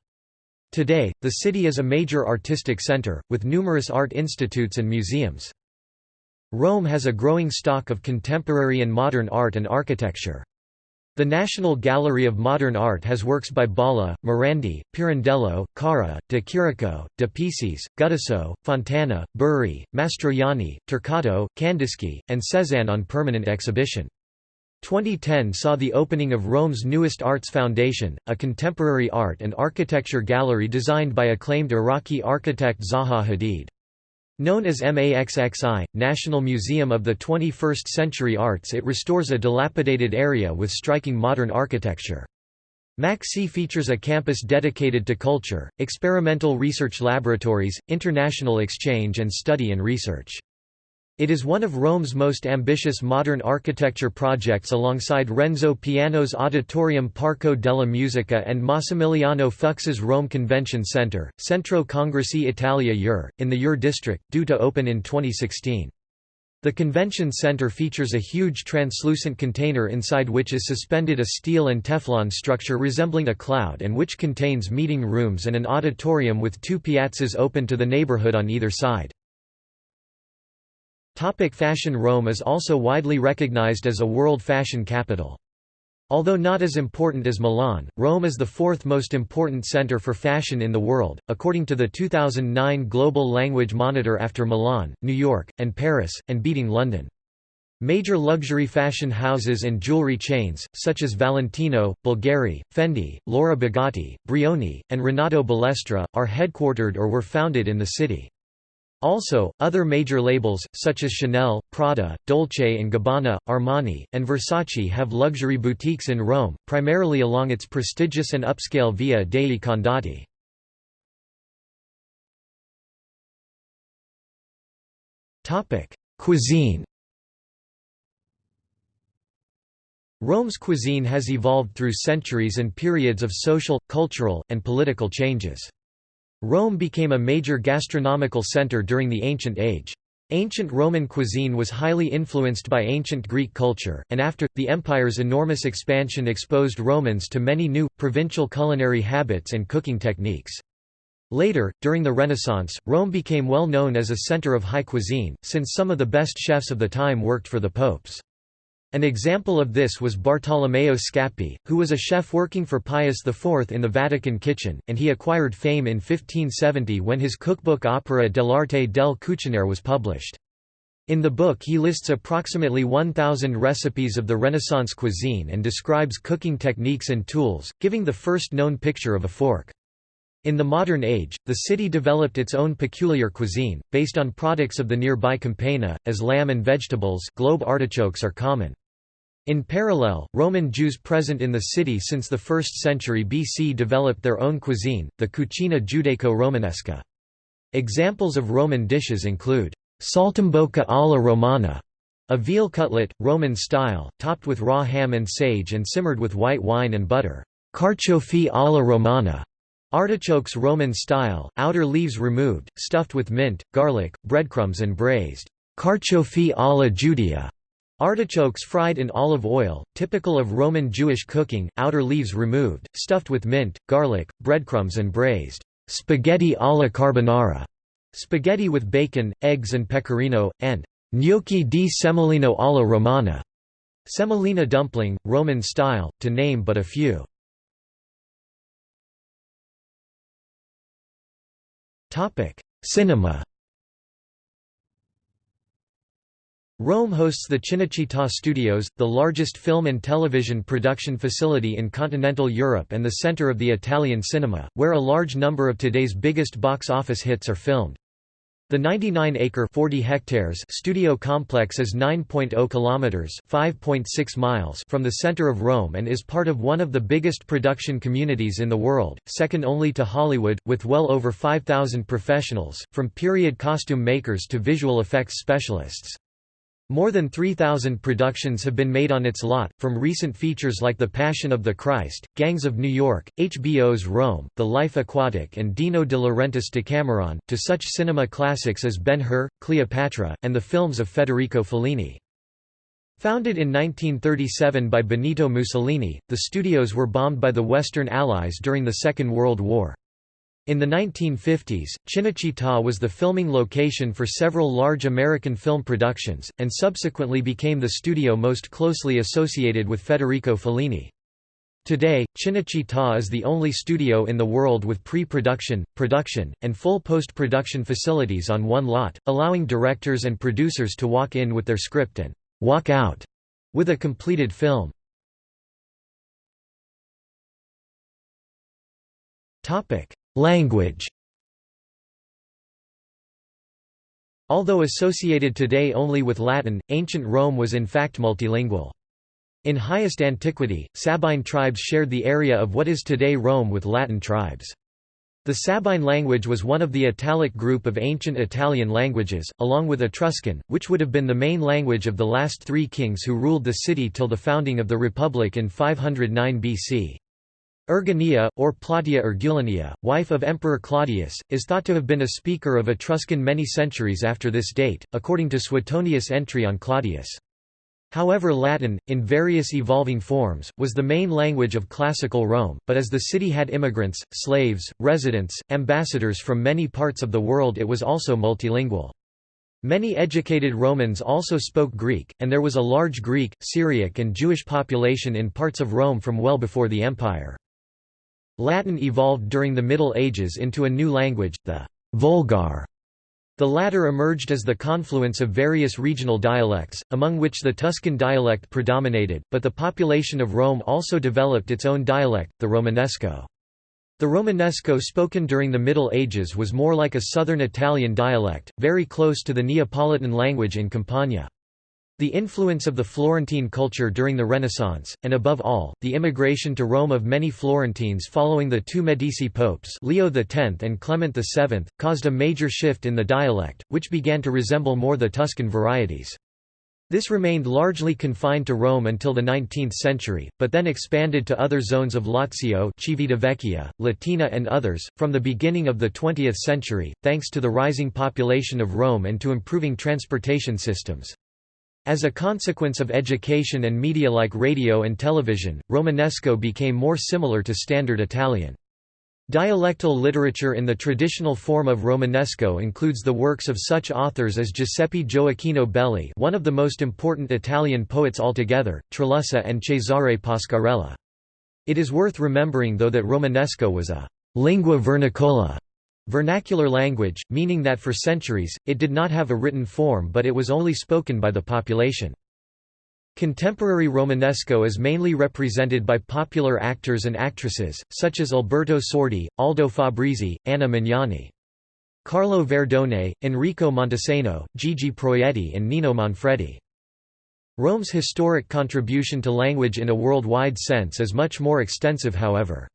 [SPEAKER 1] Today, the city is a major artistic center, with numerous art institutes and museums. Rome has a growing stock of contemporary and modern art and architecture. The National Gallery of Modern Art has works by Balla, Morandi, Pirandello, Carrà, de Chirico, de Pisis, Guttuso, Fontana, Burri, Mastroianni, Turcato, Kandinsky, and Cézanne on permanent exhibition. 2010 saw the opening of Rome's newest Arts Foundation, a contemporary art and architecture gallery designed by acclaimed Iraqi architect Zaha Hadid. Known as MAXXI, National Museum of the 21st Century Arts it restores a dilapidated area with striking modern architecture. MAXXI features a campus dedicated to culture, experimental research laboratories, international exchange and study and research. It is one of Rome's most ambitious modern architecture projects alongside Renzo Piano's Auditorium Parco della Musica and Massimiliano Fuksas's Rome Convention Center, Centro Congressi Italia EUR, in the EUR district, due to open in 2016. The convention center features a huge translucent container inside which is suspended a steel and Teflon structure resembling a cloud and which contains meeting rooms and an auditorium with two piazzas open to the neighborhood on either side. Topic fashion Rome is also widely recognized as a world fashion capital. Although not as important as Milan, Rome is the fourth most important center for fashion in the world, according to the 2009 Global Language Monitor after Milan, New York, and Paris, and beating London. Major luxury fashion houses and jewelry chains, such as Valentino, Bulgari, Fendi, Laura Biagiotti, Brioni, and Renato Balestra, are headquartered or were founded in the city. Also, other major labels, such as Chanel, Prada, Dolce & Gabbana, Armani, and Versace have luxury boutiques in Rome, primarily along its prestigious and upscale Via dei Condotti. Cuisine Rome's cuisine has evolved through centuries and periods of social, cultural, and political changes. Rome became a major gastronomical center during the Ancient Age. Ancient Roman cuisine was highly influenced by ancient Greek culture, and after, the empire's enormous expansion exposed Romans to many new, provincial culinary habits and cooking techniques. Later, during the Renaissance, Rome became well known as a center of high cuisine, since some of the best chefs of the time worked for the popes. An example of this was Bartolomeo Scappi, who was a chef working for Pius IV in the Vatican kitchen, and he acquired fame in 1570 when his cookbook Opera dell'arte del cucinare was published. In the book he lists approximately 1,000 recipes of the Renaissance cuisine and describes cooking techniques and tools, giving the first known picture of a fork. In the modern age, the city developed its own peculiar cuisine, based on products of the nearby Campania, as lamb and vegetables globe artichokes are common. In parallel, Roman Jews present in the city since the 1st century BC developed their own cuisine, the cucina giudaico-romanesca. Examples of Roman dishes include saltimbocca alla romana, a veal cutlet, Roman style, topped with raw ham and sage and simmered with white wine and butter, carciofi alla romana, artichokes Roman style, outer leaves removed, stuffed with mint, garlic, breadcrumbs and braised, carciofi alla Giudia, Artichokes fried in olive oil, typical of Roman Jewish cooking, outer leaves removed, stuffed with mint, garlic, breadcrumbs and braised. Spaghetti alla carbonara, spaghetti with bacon, eggs and pecorino, and gnocchi di semolino alla romana, semolina dumpling, Roman style, to name but a few. Cinema Rome hosts the Cinecittà Studios, the largest film and television production facility in continental Europe and the center of the Italian cinema, where a large number of today's biggest box office hits are filmed. The 99-acre (40 hectares) studio complex is 9.0 kilometers (5.6 miles) from the center of Rome and is part of one of the biggest production communities in the world, second only to Hollywood, with well over 5,000 professionals, from period costume makers to visual effects specialists. More than 3,000 productions have been made on its lot, from recent features like The Passion of the Christ, Gangs of New York, HBO's Rome, The Life Aquatic and Dino de Laurentiis Decameron, to such cinema classics as Ben-Hur, Cleopatra, and the films of Federico Fellini. Founded in 1937 by Benito Mussolini, the studios were bombed by the Western Allies during the Second World War. In the 1950s, Cinecittà was the filming location for several large American film productions, and subsequently became the studio most closely associated with Federico Fellini. Today, Cinecittà is the only studio in the world with pre-production, production, and full post-production facilities on one lot, allowing directors and producers to walk in with their script and «walk out» with a completed film. Language Although associated today only with Latin, ancient Rome was in fact multilingual. In highest antiquity, Sabine tribes shared the area of what is today Rome with Latin tribes. The Sabine language was one of the Italic group of ancient Italian languages, along with Etruscan, which would have been the main language of the last three kings who ruled the city till the founding of the Republic in 509 BC. Erginia, or Plautia Ergulania, wife of Emperor Claudius, is thought to have been a speaker of Etruscan many centuries after this date, according to Suetonius' entry on Claudius. However Latin, in various evolving forms, was the main language of classical Rome, but as the city had immigrants, slaves, residents, ambassadors from many parts of the world it was also multilingual. Many educated Romans also spoke Greek, and there was a large Greek, Syriac and Jewish population in parts of Rome from well before the empire. Latin evolved during the Middle Ages into a new language, the Vulgar, the latter emerged as the confluence of various regional dialects, among which the Tuscan dialect predominated, but the population of Rome also developed its own dialect, the Romanesco. The Romanesco spoken during the Middle Ages was more like a southern Italian dialect, very close to the Neapolitan language in Campania. The influence of the Florentine culture during the Renaissance, and above all, the immigration to Rome of many Florentines following the two Medici popes Leo X and Clement VII, caused a major shift in the dialect, which began to resemble more the Tuscan varieties. This remained largely confined to Rome until the 19th century, but then expanded to other zones of Lazio Civitavecchia, Latina and others, from the beginning of the 20th century, thanks to the rising population of Rome and to improving transportation systems. As a consequence of education and media like radio and television, Romanesco became more similar to Standard Italian. Dialectal literature in the traditional form of Romanesco includes the works of such authors as Giuseppe Gioacchino Belli one of the most important Italian poets altogether, Trilussa and Cesare Pascarella. It is worth remembering though that Romanesco was a «lingua vernacola» Vernacular language, meaning that for centuries, it did not have a written form but it was only spoken by the population. Contemporary Romanesco is mainly represented by popular actors and actresses, such as Alberto Sordi, Aldo Fabrizi, Anna Magnani. Carlo Verdone, Enrico Montesano, Gigi Proietti and Nino Manfredi. Rome's historic contribution to language in a worldwide sense is much more extensive however.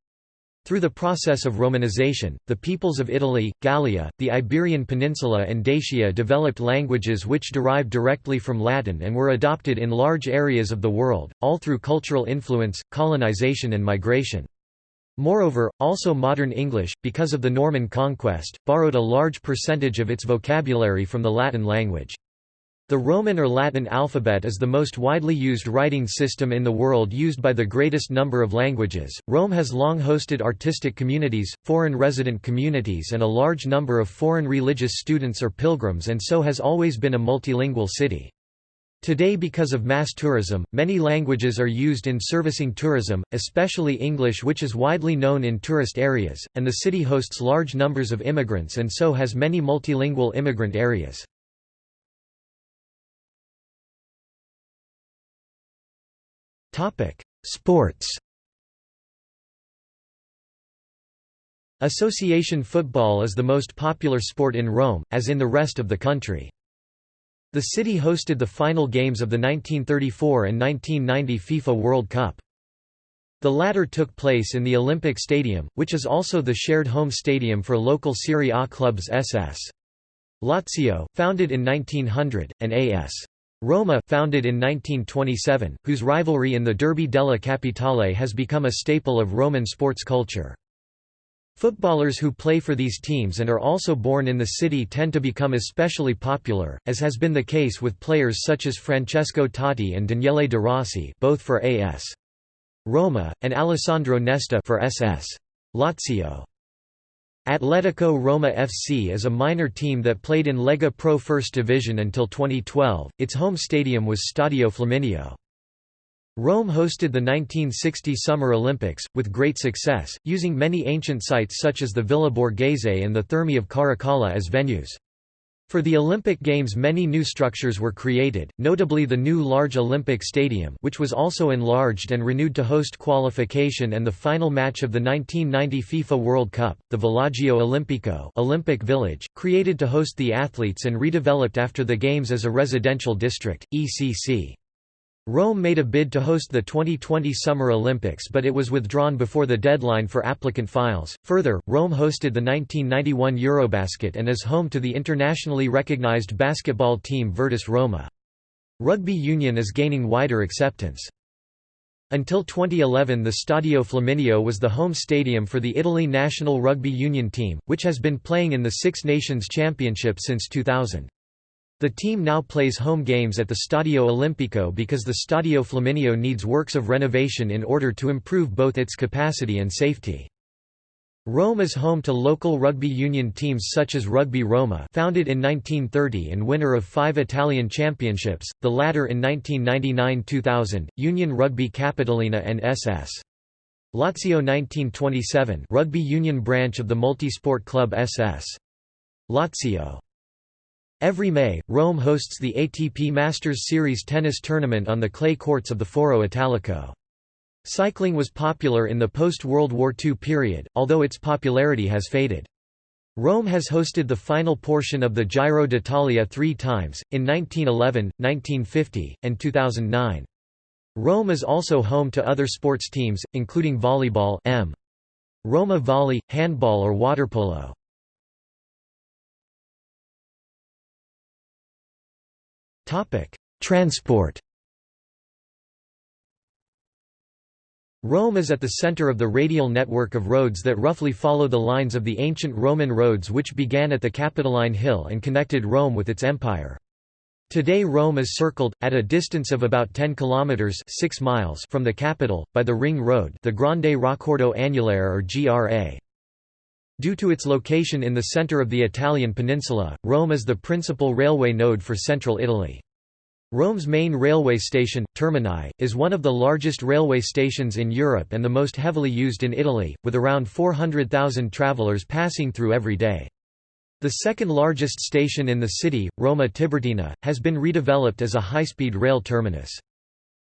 [SPEAKER 1] Through the process of Romanization, the peoples of Italy, Gallia, the Iberian Peninsula and Dacia developed languages which derived directly from Latin and were adopted in large areas of the world, all through cultural influence, colonization and migration. Moreover, also modern English, because of the Norman conquest, borrowed a large percentage of its vocabulary from the Latin language. The Roman or Latin alphabet is the most widely used writing system in the world used by the greatest number of languages. Rome has long hosted artistic communities, foreign resident communities, and a large number of foreign religious students or pilgrims, and so has always been a multilingual city. Today because of mass tourism, many languages are used in servicing tourism, especially English which is widely known in tourist areas, and the city hosts large numbers of immigrants and so has many multilingual immigrant areas. Sports Association football is the most popular sport in Rome, as in the rest of the country. The city hosted the final games of the 1934 and 1990 FIFA World Cup. The latter took place in the Olympic Stadium, which is also the shared home stadium for local Serie A clubs SS. Lazio, founded in 1900, and AS. Roma, founded in 1927, whose rivalry in the Derby della Capitale has become a staple of Roman sports culture. Footballers who play for these teams and are also born in the city tend to become especially popular, as has been the case with players such as Francesco Totti and Daniele De Rossi both for AS. Roma, and Alessandro Nesta for SS. Lazio. Atletico Roma FC is a minor team that played in Lega Pro First Division until 2012. Its home stadium was Stadio Flaminio. Rome hosted the 1960 Summer Olympics, with great success, using many ancient sites such as the Villa Borghese and the Thermi of Caracalla as venues. For the Olympic Games many new structures were created, notably the new large Olympic Stadium which was also enlarged and renewed to host qualification and the final match of the 1990 FIFA World Cup, the Villaggio Olimpico Olympic Village, created to host the athletes and redeveloped after the Games as a residential district, ECC. Rome made a bid to host the 2020 Summer Olympics but it was withdrawn before the deadline for applicant files. Further, Rome hosted the 1991 Eurobasket and is home to the internationally recognized basketball team Virtus Roma. Rugby union is gaining wider acceptance. Until 2011 the Stadio Flaminio was the home stadium for the Italy national rugby union team, which has been playing in the Six Nations Championship since 2000. The team now plays home games at the Stadio Olimpico because the Stadio Flaminio needs works of renovation in order to improve both its capacity and safety. Rome is home to local rugby union teams such as Rugby Roma founded in 1930 and winner of five Italian championships, the latter in 1999–2000, Union Rugby Capitolina and SS. Lazio 1927 rugby union branch of the multisport club SS. Lazio Every May, Rome hosts the ATP Masters Series tennis tournament on the clay courts of the Foro Italico. Cycling was popular in the post-World War II period, although its popularity has faded. Rome has hosted the final portion of the Giro d'Italia three times, in 1911, 1950, and 2009. Rome is also home to other sports teams, including volleyball M. Roma volley, handball or waterpolo. Transport Rome is at the center of the radial network of roads that roughly follow the lines of the ancient Roman roads which began at the Capitoline Hill and connected Rome with its empire. Today Rome is circled, at a distance of about 10 kilometers 6 miles from the capital, by the ring road the Grande Raccordo Anulare or GRA. Due to its location in the center of the Italian peninsula, Rome is the principal railway node for central Italy. Rome's main railway station, Termini, is one of the largest railway stations in Europe and the most heavily used in Italy, with around 400,000 travelers passing through every day. The second largest station in the city, Roma Tiburtina, has been redeveloped as a high-speed rail terminus.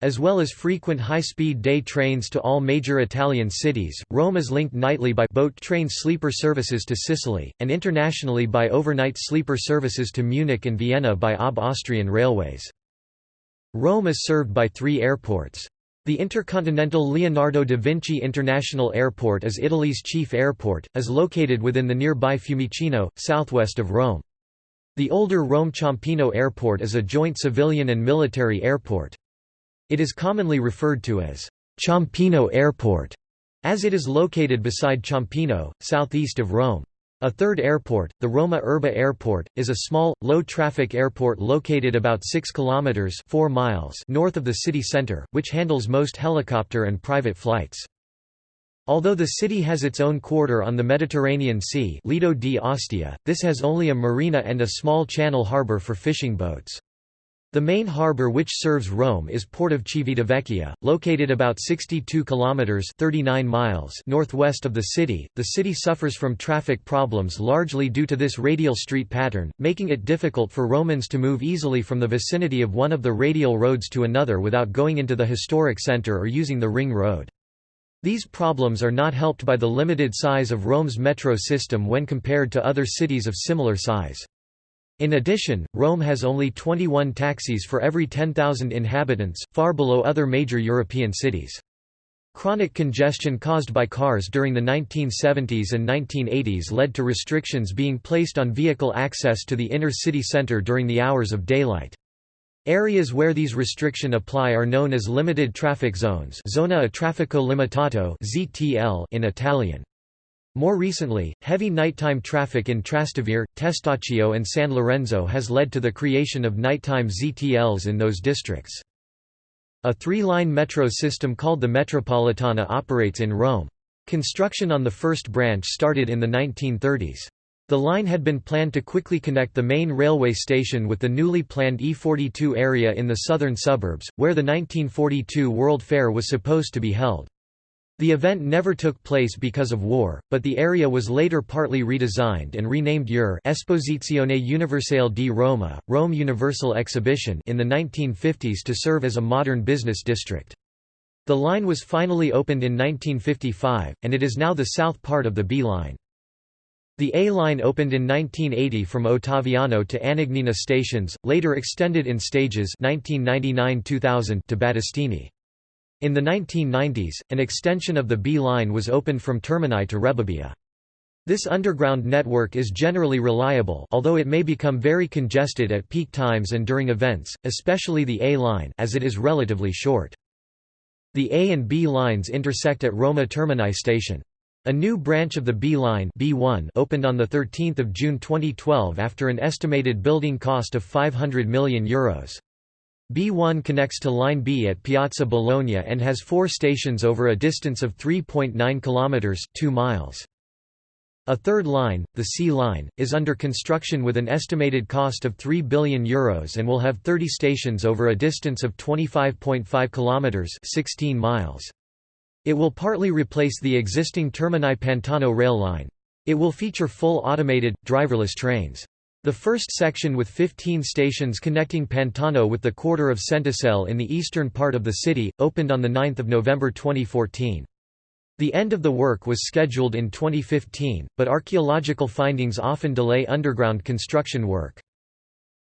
[SPEAKER 1] As well as frequent high-speed day trains to all major Italian cities, Rome is linked nightly by boat train sleeper services to Sicily, and internationally by overnight sleeper services to Munich and Vienna by OB Austrian Railways. Rome is served by three airports. The intercontinental Leonardo da Vinci International Airport is Italy's chief airport, is located within the nearby Fiumicino, southwest of Rome. The older Rome Ciampino Airport is a joint civilian and military airport. It is commonly referred to as Ciampino Airport, as it is located beside Ciampino, southeast of Rome. A third airport, the Roma Urbe Airport, is a small, low-traffic airport located about 6 kilometers 4 miles north of the city center, which handles most helicopter and private flights. Although the city has its own quarter on the Mediterranean Sea Lido di Ostia, this has only a marina and a small channel harbor for fishing boats. The main harbour which serves Rome is Port of Civitavecchia, located about 62 kilometers (39 miles) northwest of the city. The city suffers from traffic problems largely due to this radial street pattern, making it difficult for Romans to move easily from the vicinity of one of the radial roads to another without going into the historic center or using the ring road. These problems are not helped by the limited size of Rome's metro system when compared to other cities of similar size. In addition, Rome has only 21 taxis for every 10,000 inhabitants, far below other major European cities. Chronic congestion caused by cars during the 1970s and 1980s led to restrictions being placed on vehicle access to the inner city center during the hours of daylight. Areas where these restriction apply are known as limited traffic zones zona a traffico limitato in Italian. More recently, heavy nighttime traffic in Trastevere, Testaccio and San Lorenzo has led to the creation of nighttime ZTLs in those districts. A three-line metro system called the Metropolitana operates in Rome. Construction on the first branch started in the 1930s. The line had been planned to quickly connect the main railway station with the newly planned E42 area in the southern suburbs, where the 1942 World Fair was supposed to be held. The event never took place because of war, but the area was later partly redesigned and renamed EUR Esposizione Universale di Roma, Rome Universal Exhibition in the 1950s to serve as a modern business district. The line was finally opened in 1955, and it is now the south part of the B line. The A line opened in 1980 from Ottaviano to Anagnina stations, later extended in stages 1999–2000 to Battistini. In the 1990s, an extension of the B line was opened from Termini to Rebibbia. This underground network is generally reliable although it may become very congested at peak times and during events, especially the A line as it is relatively short. The A and B lines intersect at Roma Termini station. A new branch of the B line B1 opened on 13 June 2012 after an estimated building cost of €500 million. Euros. B1 connects to Line B at Piazza Bologna and has four stations over a distance of 3.9 km 2 miles. A third line, the C line, is under construction with an estimated cost of €3 billion Euros and will have 30 stations over a distance of 25.5 km 16 miles. It will partly replace the existing Termini Pantano rail line. It will feature full automated, driverless trains. The first section with 15 stations connecting Pantano with the quarter of Centocelle in the eastern part of the city, opened on 9 November 2014. The end of the work was scheduled in 2015, but archaeological findings often delay underground construction work.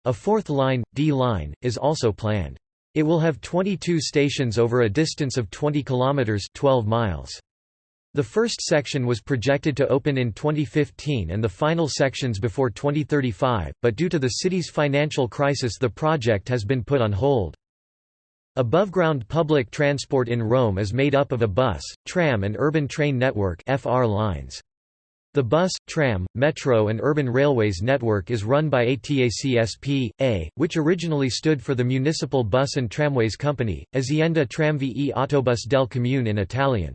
[SPEAKER 1] A fourth line, D line, is also planned. It will have 22 stations over a distance of 20 kilometers 12 miles. The first section was projected to open in 2015 and the final sections before 2035, but due to the city's financial crisis the project has been put on hold. Above-ground public transport in Rome is made up of a bus, tram and urban train network FR lines. The bus, tram, metro and urban railways network is run by ATAC S.p.A., which originally stood for the Municipal Bus and Tramways Company, Azienda Tramvie Autobus del Comune in Italian.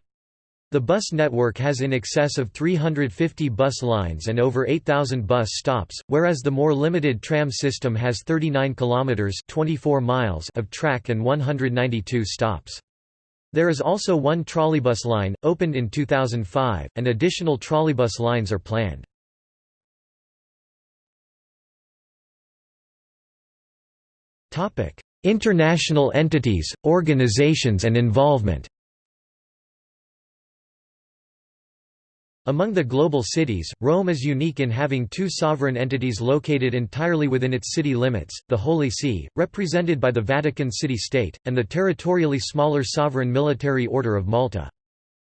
[SPEAKER 1] The bus network has in excess of 350 bus lines and over 8,000 bus stops, whereas the more limited tram system has 39 kilometers (24 miles) of track and 192 stops. There is also one trolleybus line, opened in 2005, and additional trolleybus lines are planned. International entities, organizations and involvement Among the global cities, Rome is unique in having two sovereign entities located entirely within its city limits, the Holy See, represented by the Vatican City-State, and the territorially smaller sovereign military order of Malta.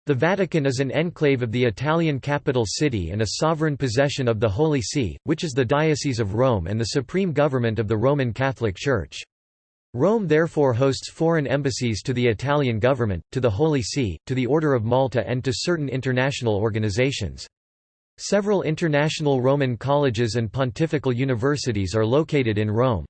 [SPEAKER 1] The Vatican is an enclave of the Italian capital city and a sovereign possession of the Holy See, which is the Diocese of Rome and the supreme government of the Roman Catholic Church. Rome therefore hosts foreign embassies to the Italian government, to the Holy See, to the Order of Malta and to certain international organizations. Several international Roman colleges and pontifical universities are located in Rome.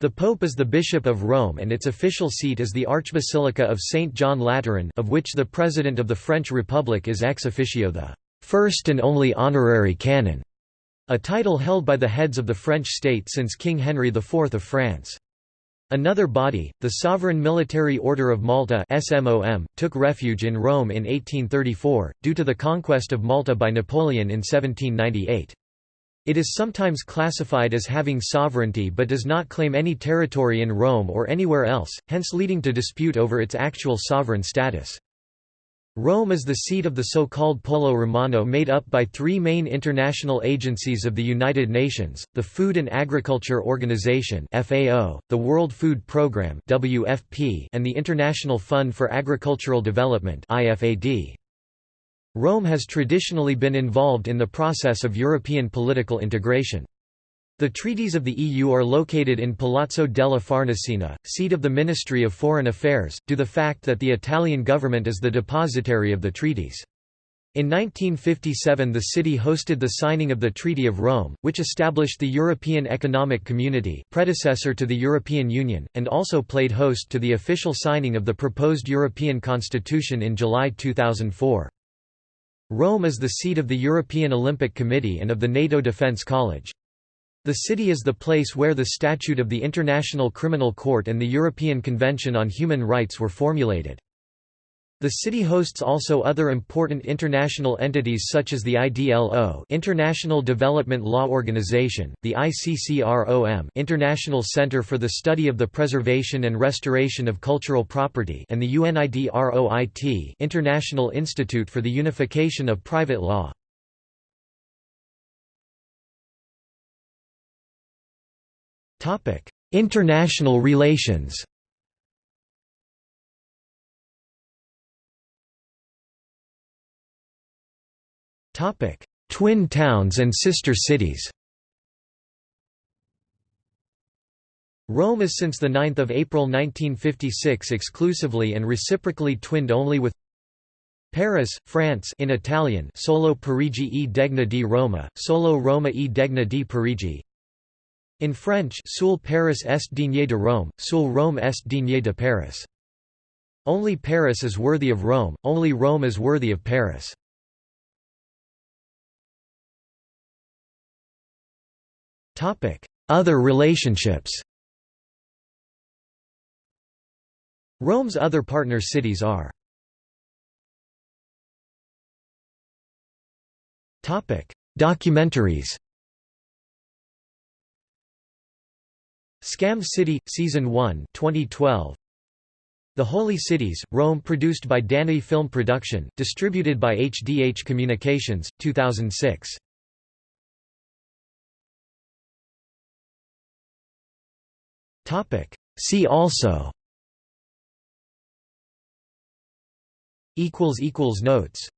[SPEAKER 1] The Pope is the Bishop of Rome and its official seat is the Archbasilica of St. John Lateran of which the President of the French Republic is ex officio the first and only honorary canon, a title held by the heads of the French state since King Henry IV of France. Another body, the Sovereign Military Order of Malta SMOM, took refuge in Rome in 1834, due to the conquest of Malta by Napoleon in 1798. It is sometimes classified as having sovereignty but does not claim any territory in Rome or anywhere else, hence leading to dispute over its actual sovereign status. Rome is the seat of the so-called Polo Romano made up by three main international agencies of the United Nations, the Food and Agriculture Organization the World Food Programme and the International Fund for Agricultural Development Rome has traditionally been involved in the process of European political integration. The treaties of the EU are located in Palazzo della Farnesina, seat of the Ministry of Foreign Affairs, due to the fact that the Italian government is the depositary of the treaties. In 1957 the city hosted the signing of the Treaty of Rome, which established the European Economic Community predecessor to the European Union, and also played host to the official signing of the proposed European Constitution in July 2004. Rome is the seat of the European Olympic Committee and of the NATO Defence College. The city is the place where the Statute of the International Criminal Court and the European Convention on Human Rights were formulated. The city hosts also other important international entities such as the IDLO International Development Law Organization, the ICCROM International Center for the Study of the Preservation and Restoration of Cultural Property and the UNIDROIT International Institute for the Unification of Private Law. International relations. Twin towns and sister cities. Rome is since 9 April 1956 exclusively and reciprocally twinned only with Paris, France in Italian Solo Parigi e Degna di Roma, Solo Roma e Degna di Parigi in French Seul Paris est digne de Rome, Seul Rome est digne de Paris. Only Paris is worthy of Rome, only Rome is worthy of Paris. Other relationships Rome's other partner cities are Documentaries Scam City, Season 1 2012. The Holy Cities, Rome produced by Danny Film Production, distributed by HDH Communications, 2006. See also Notes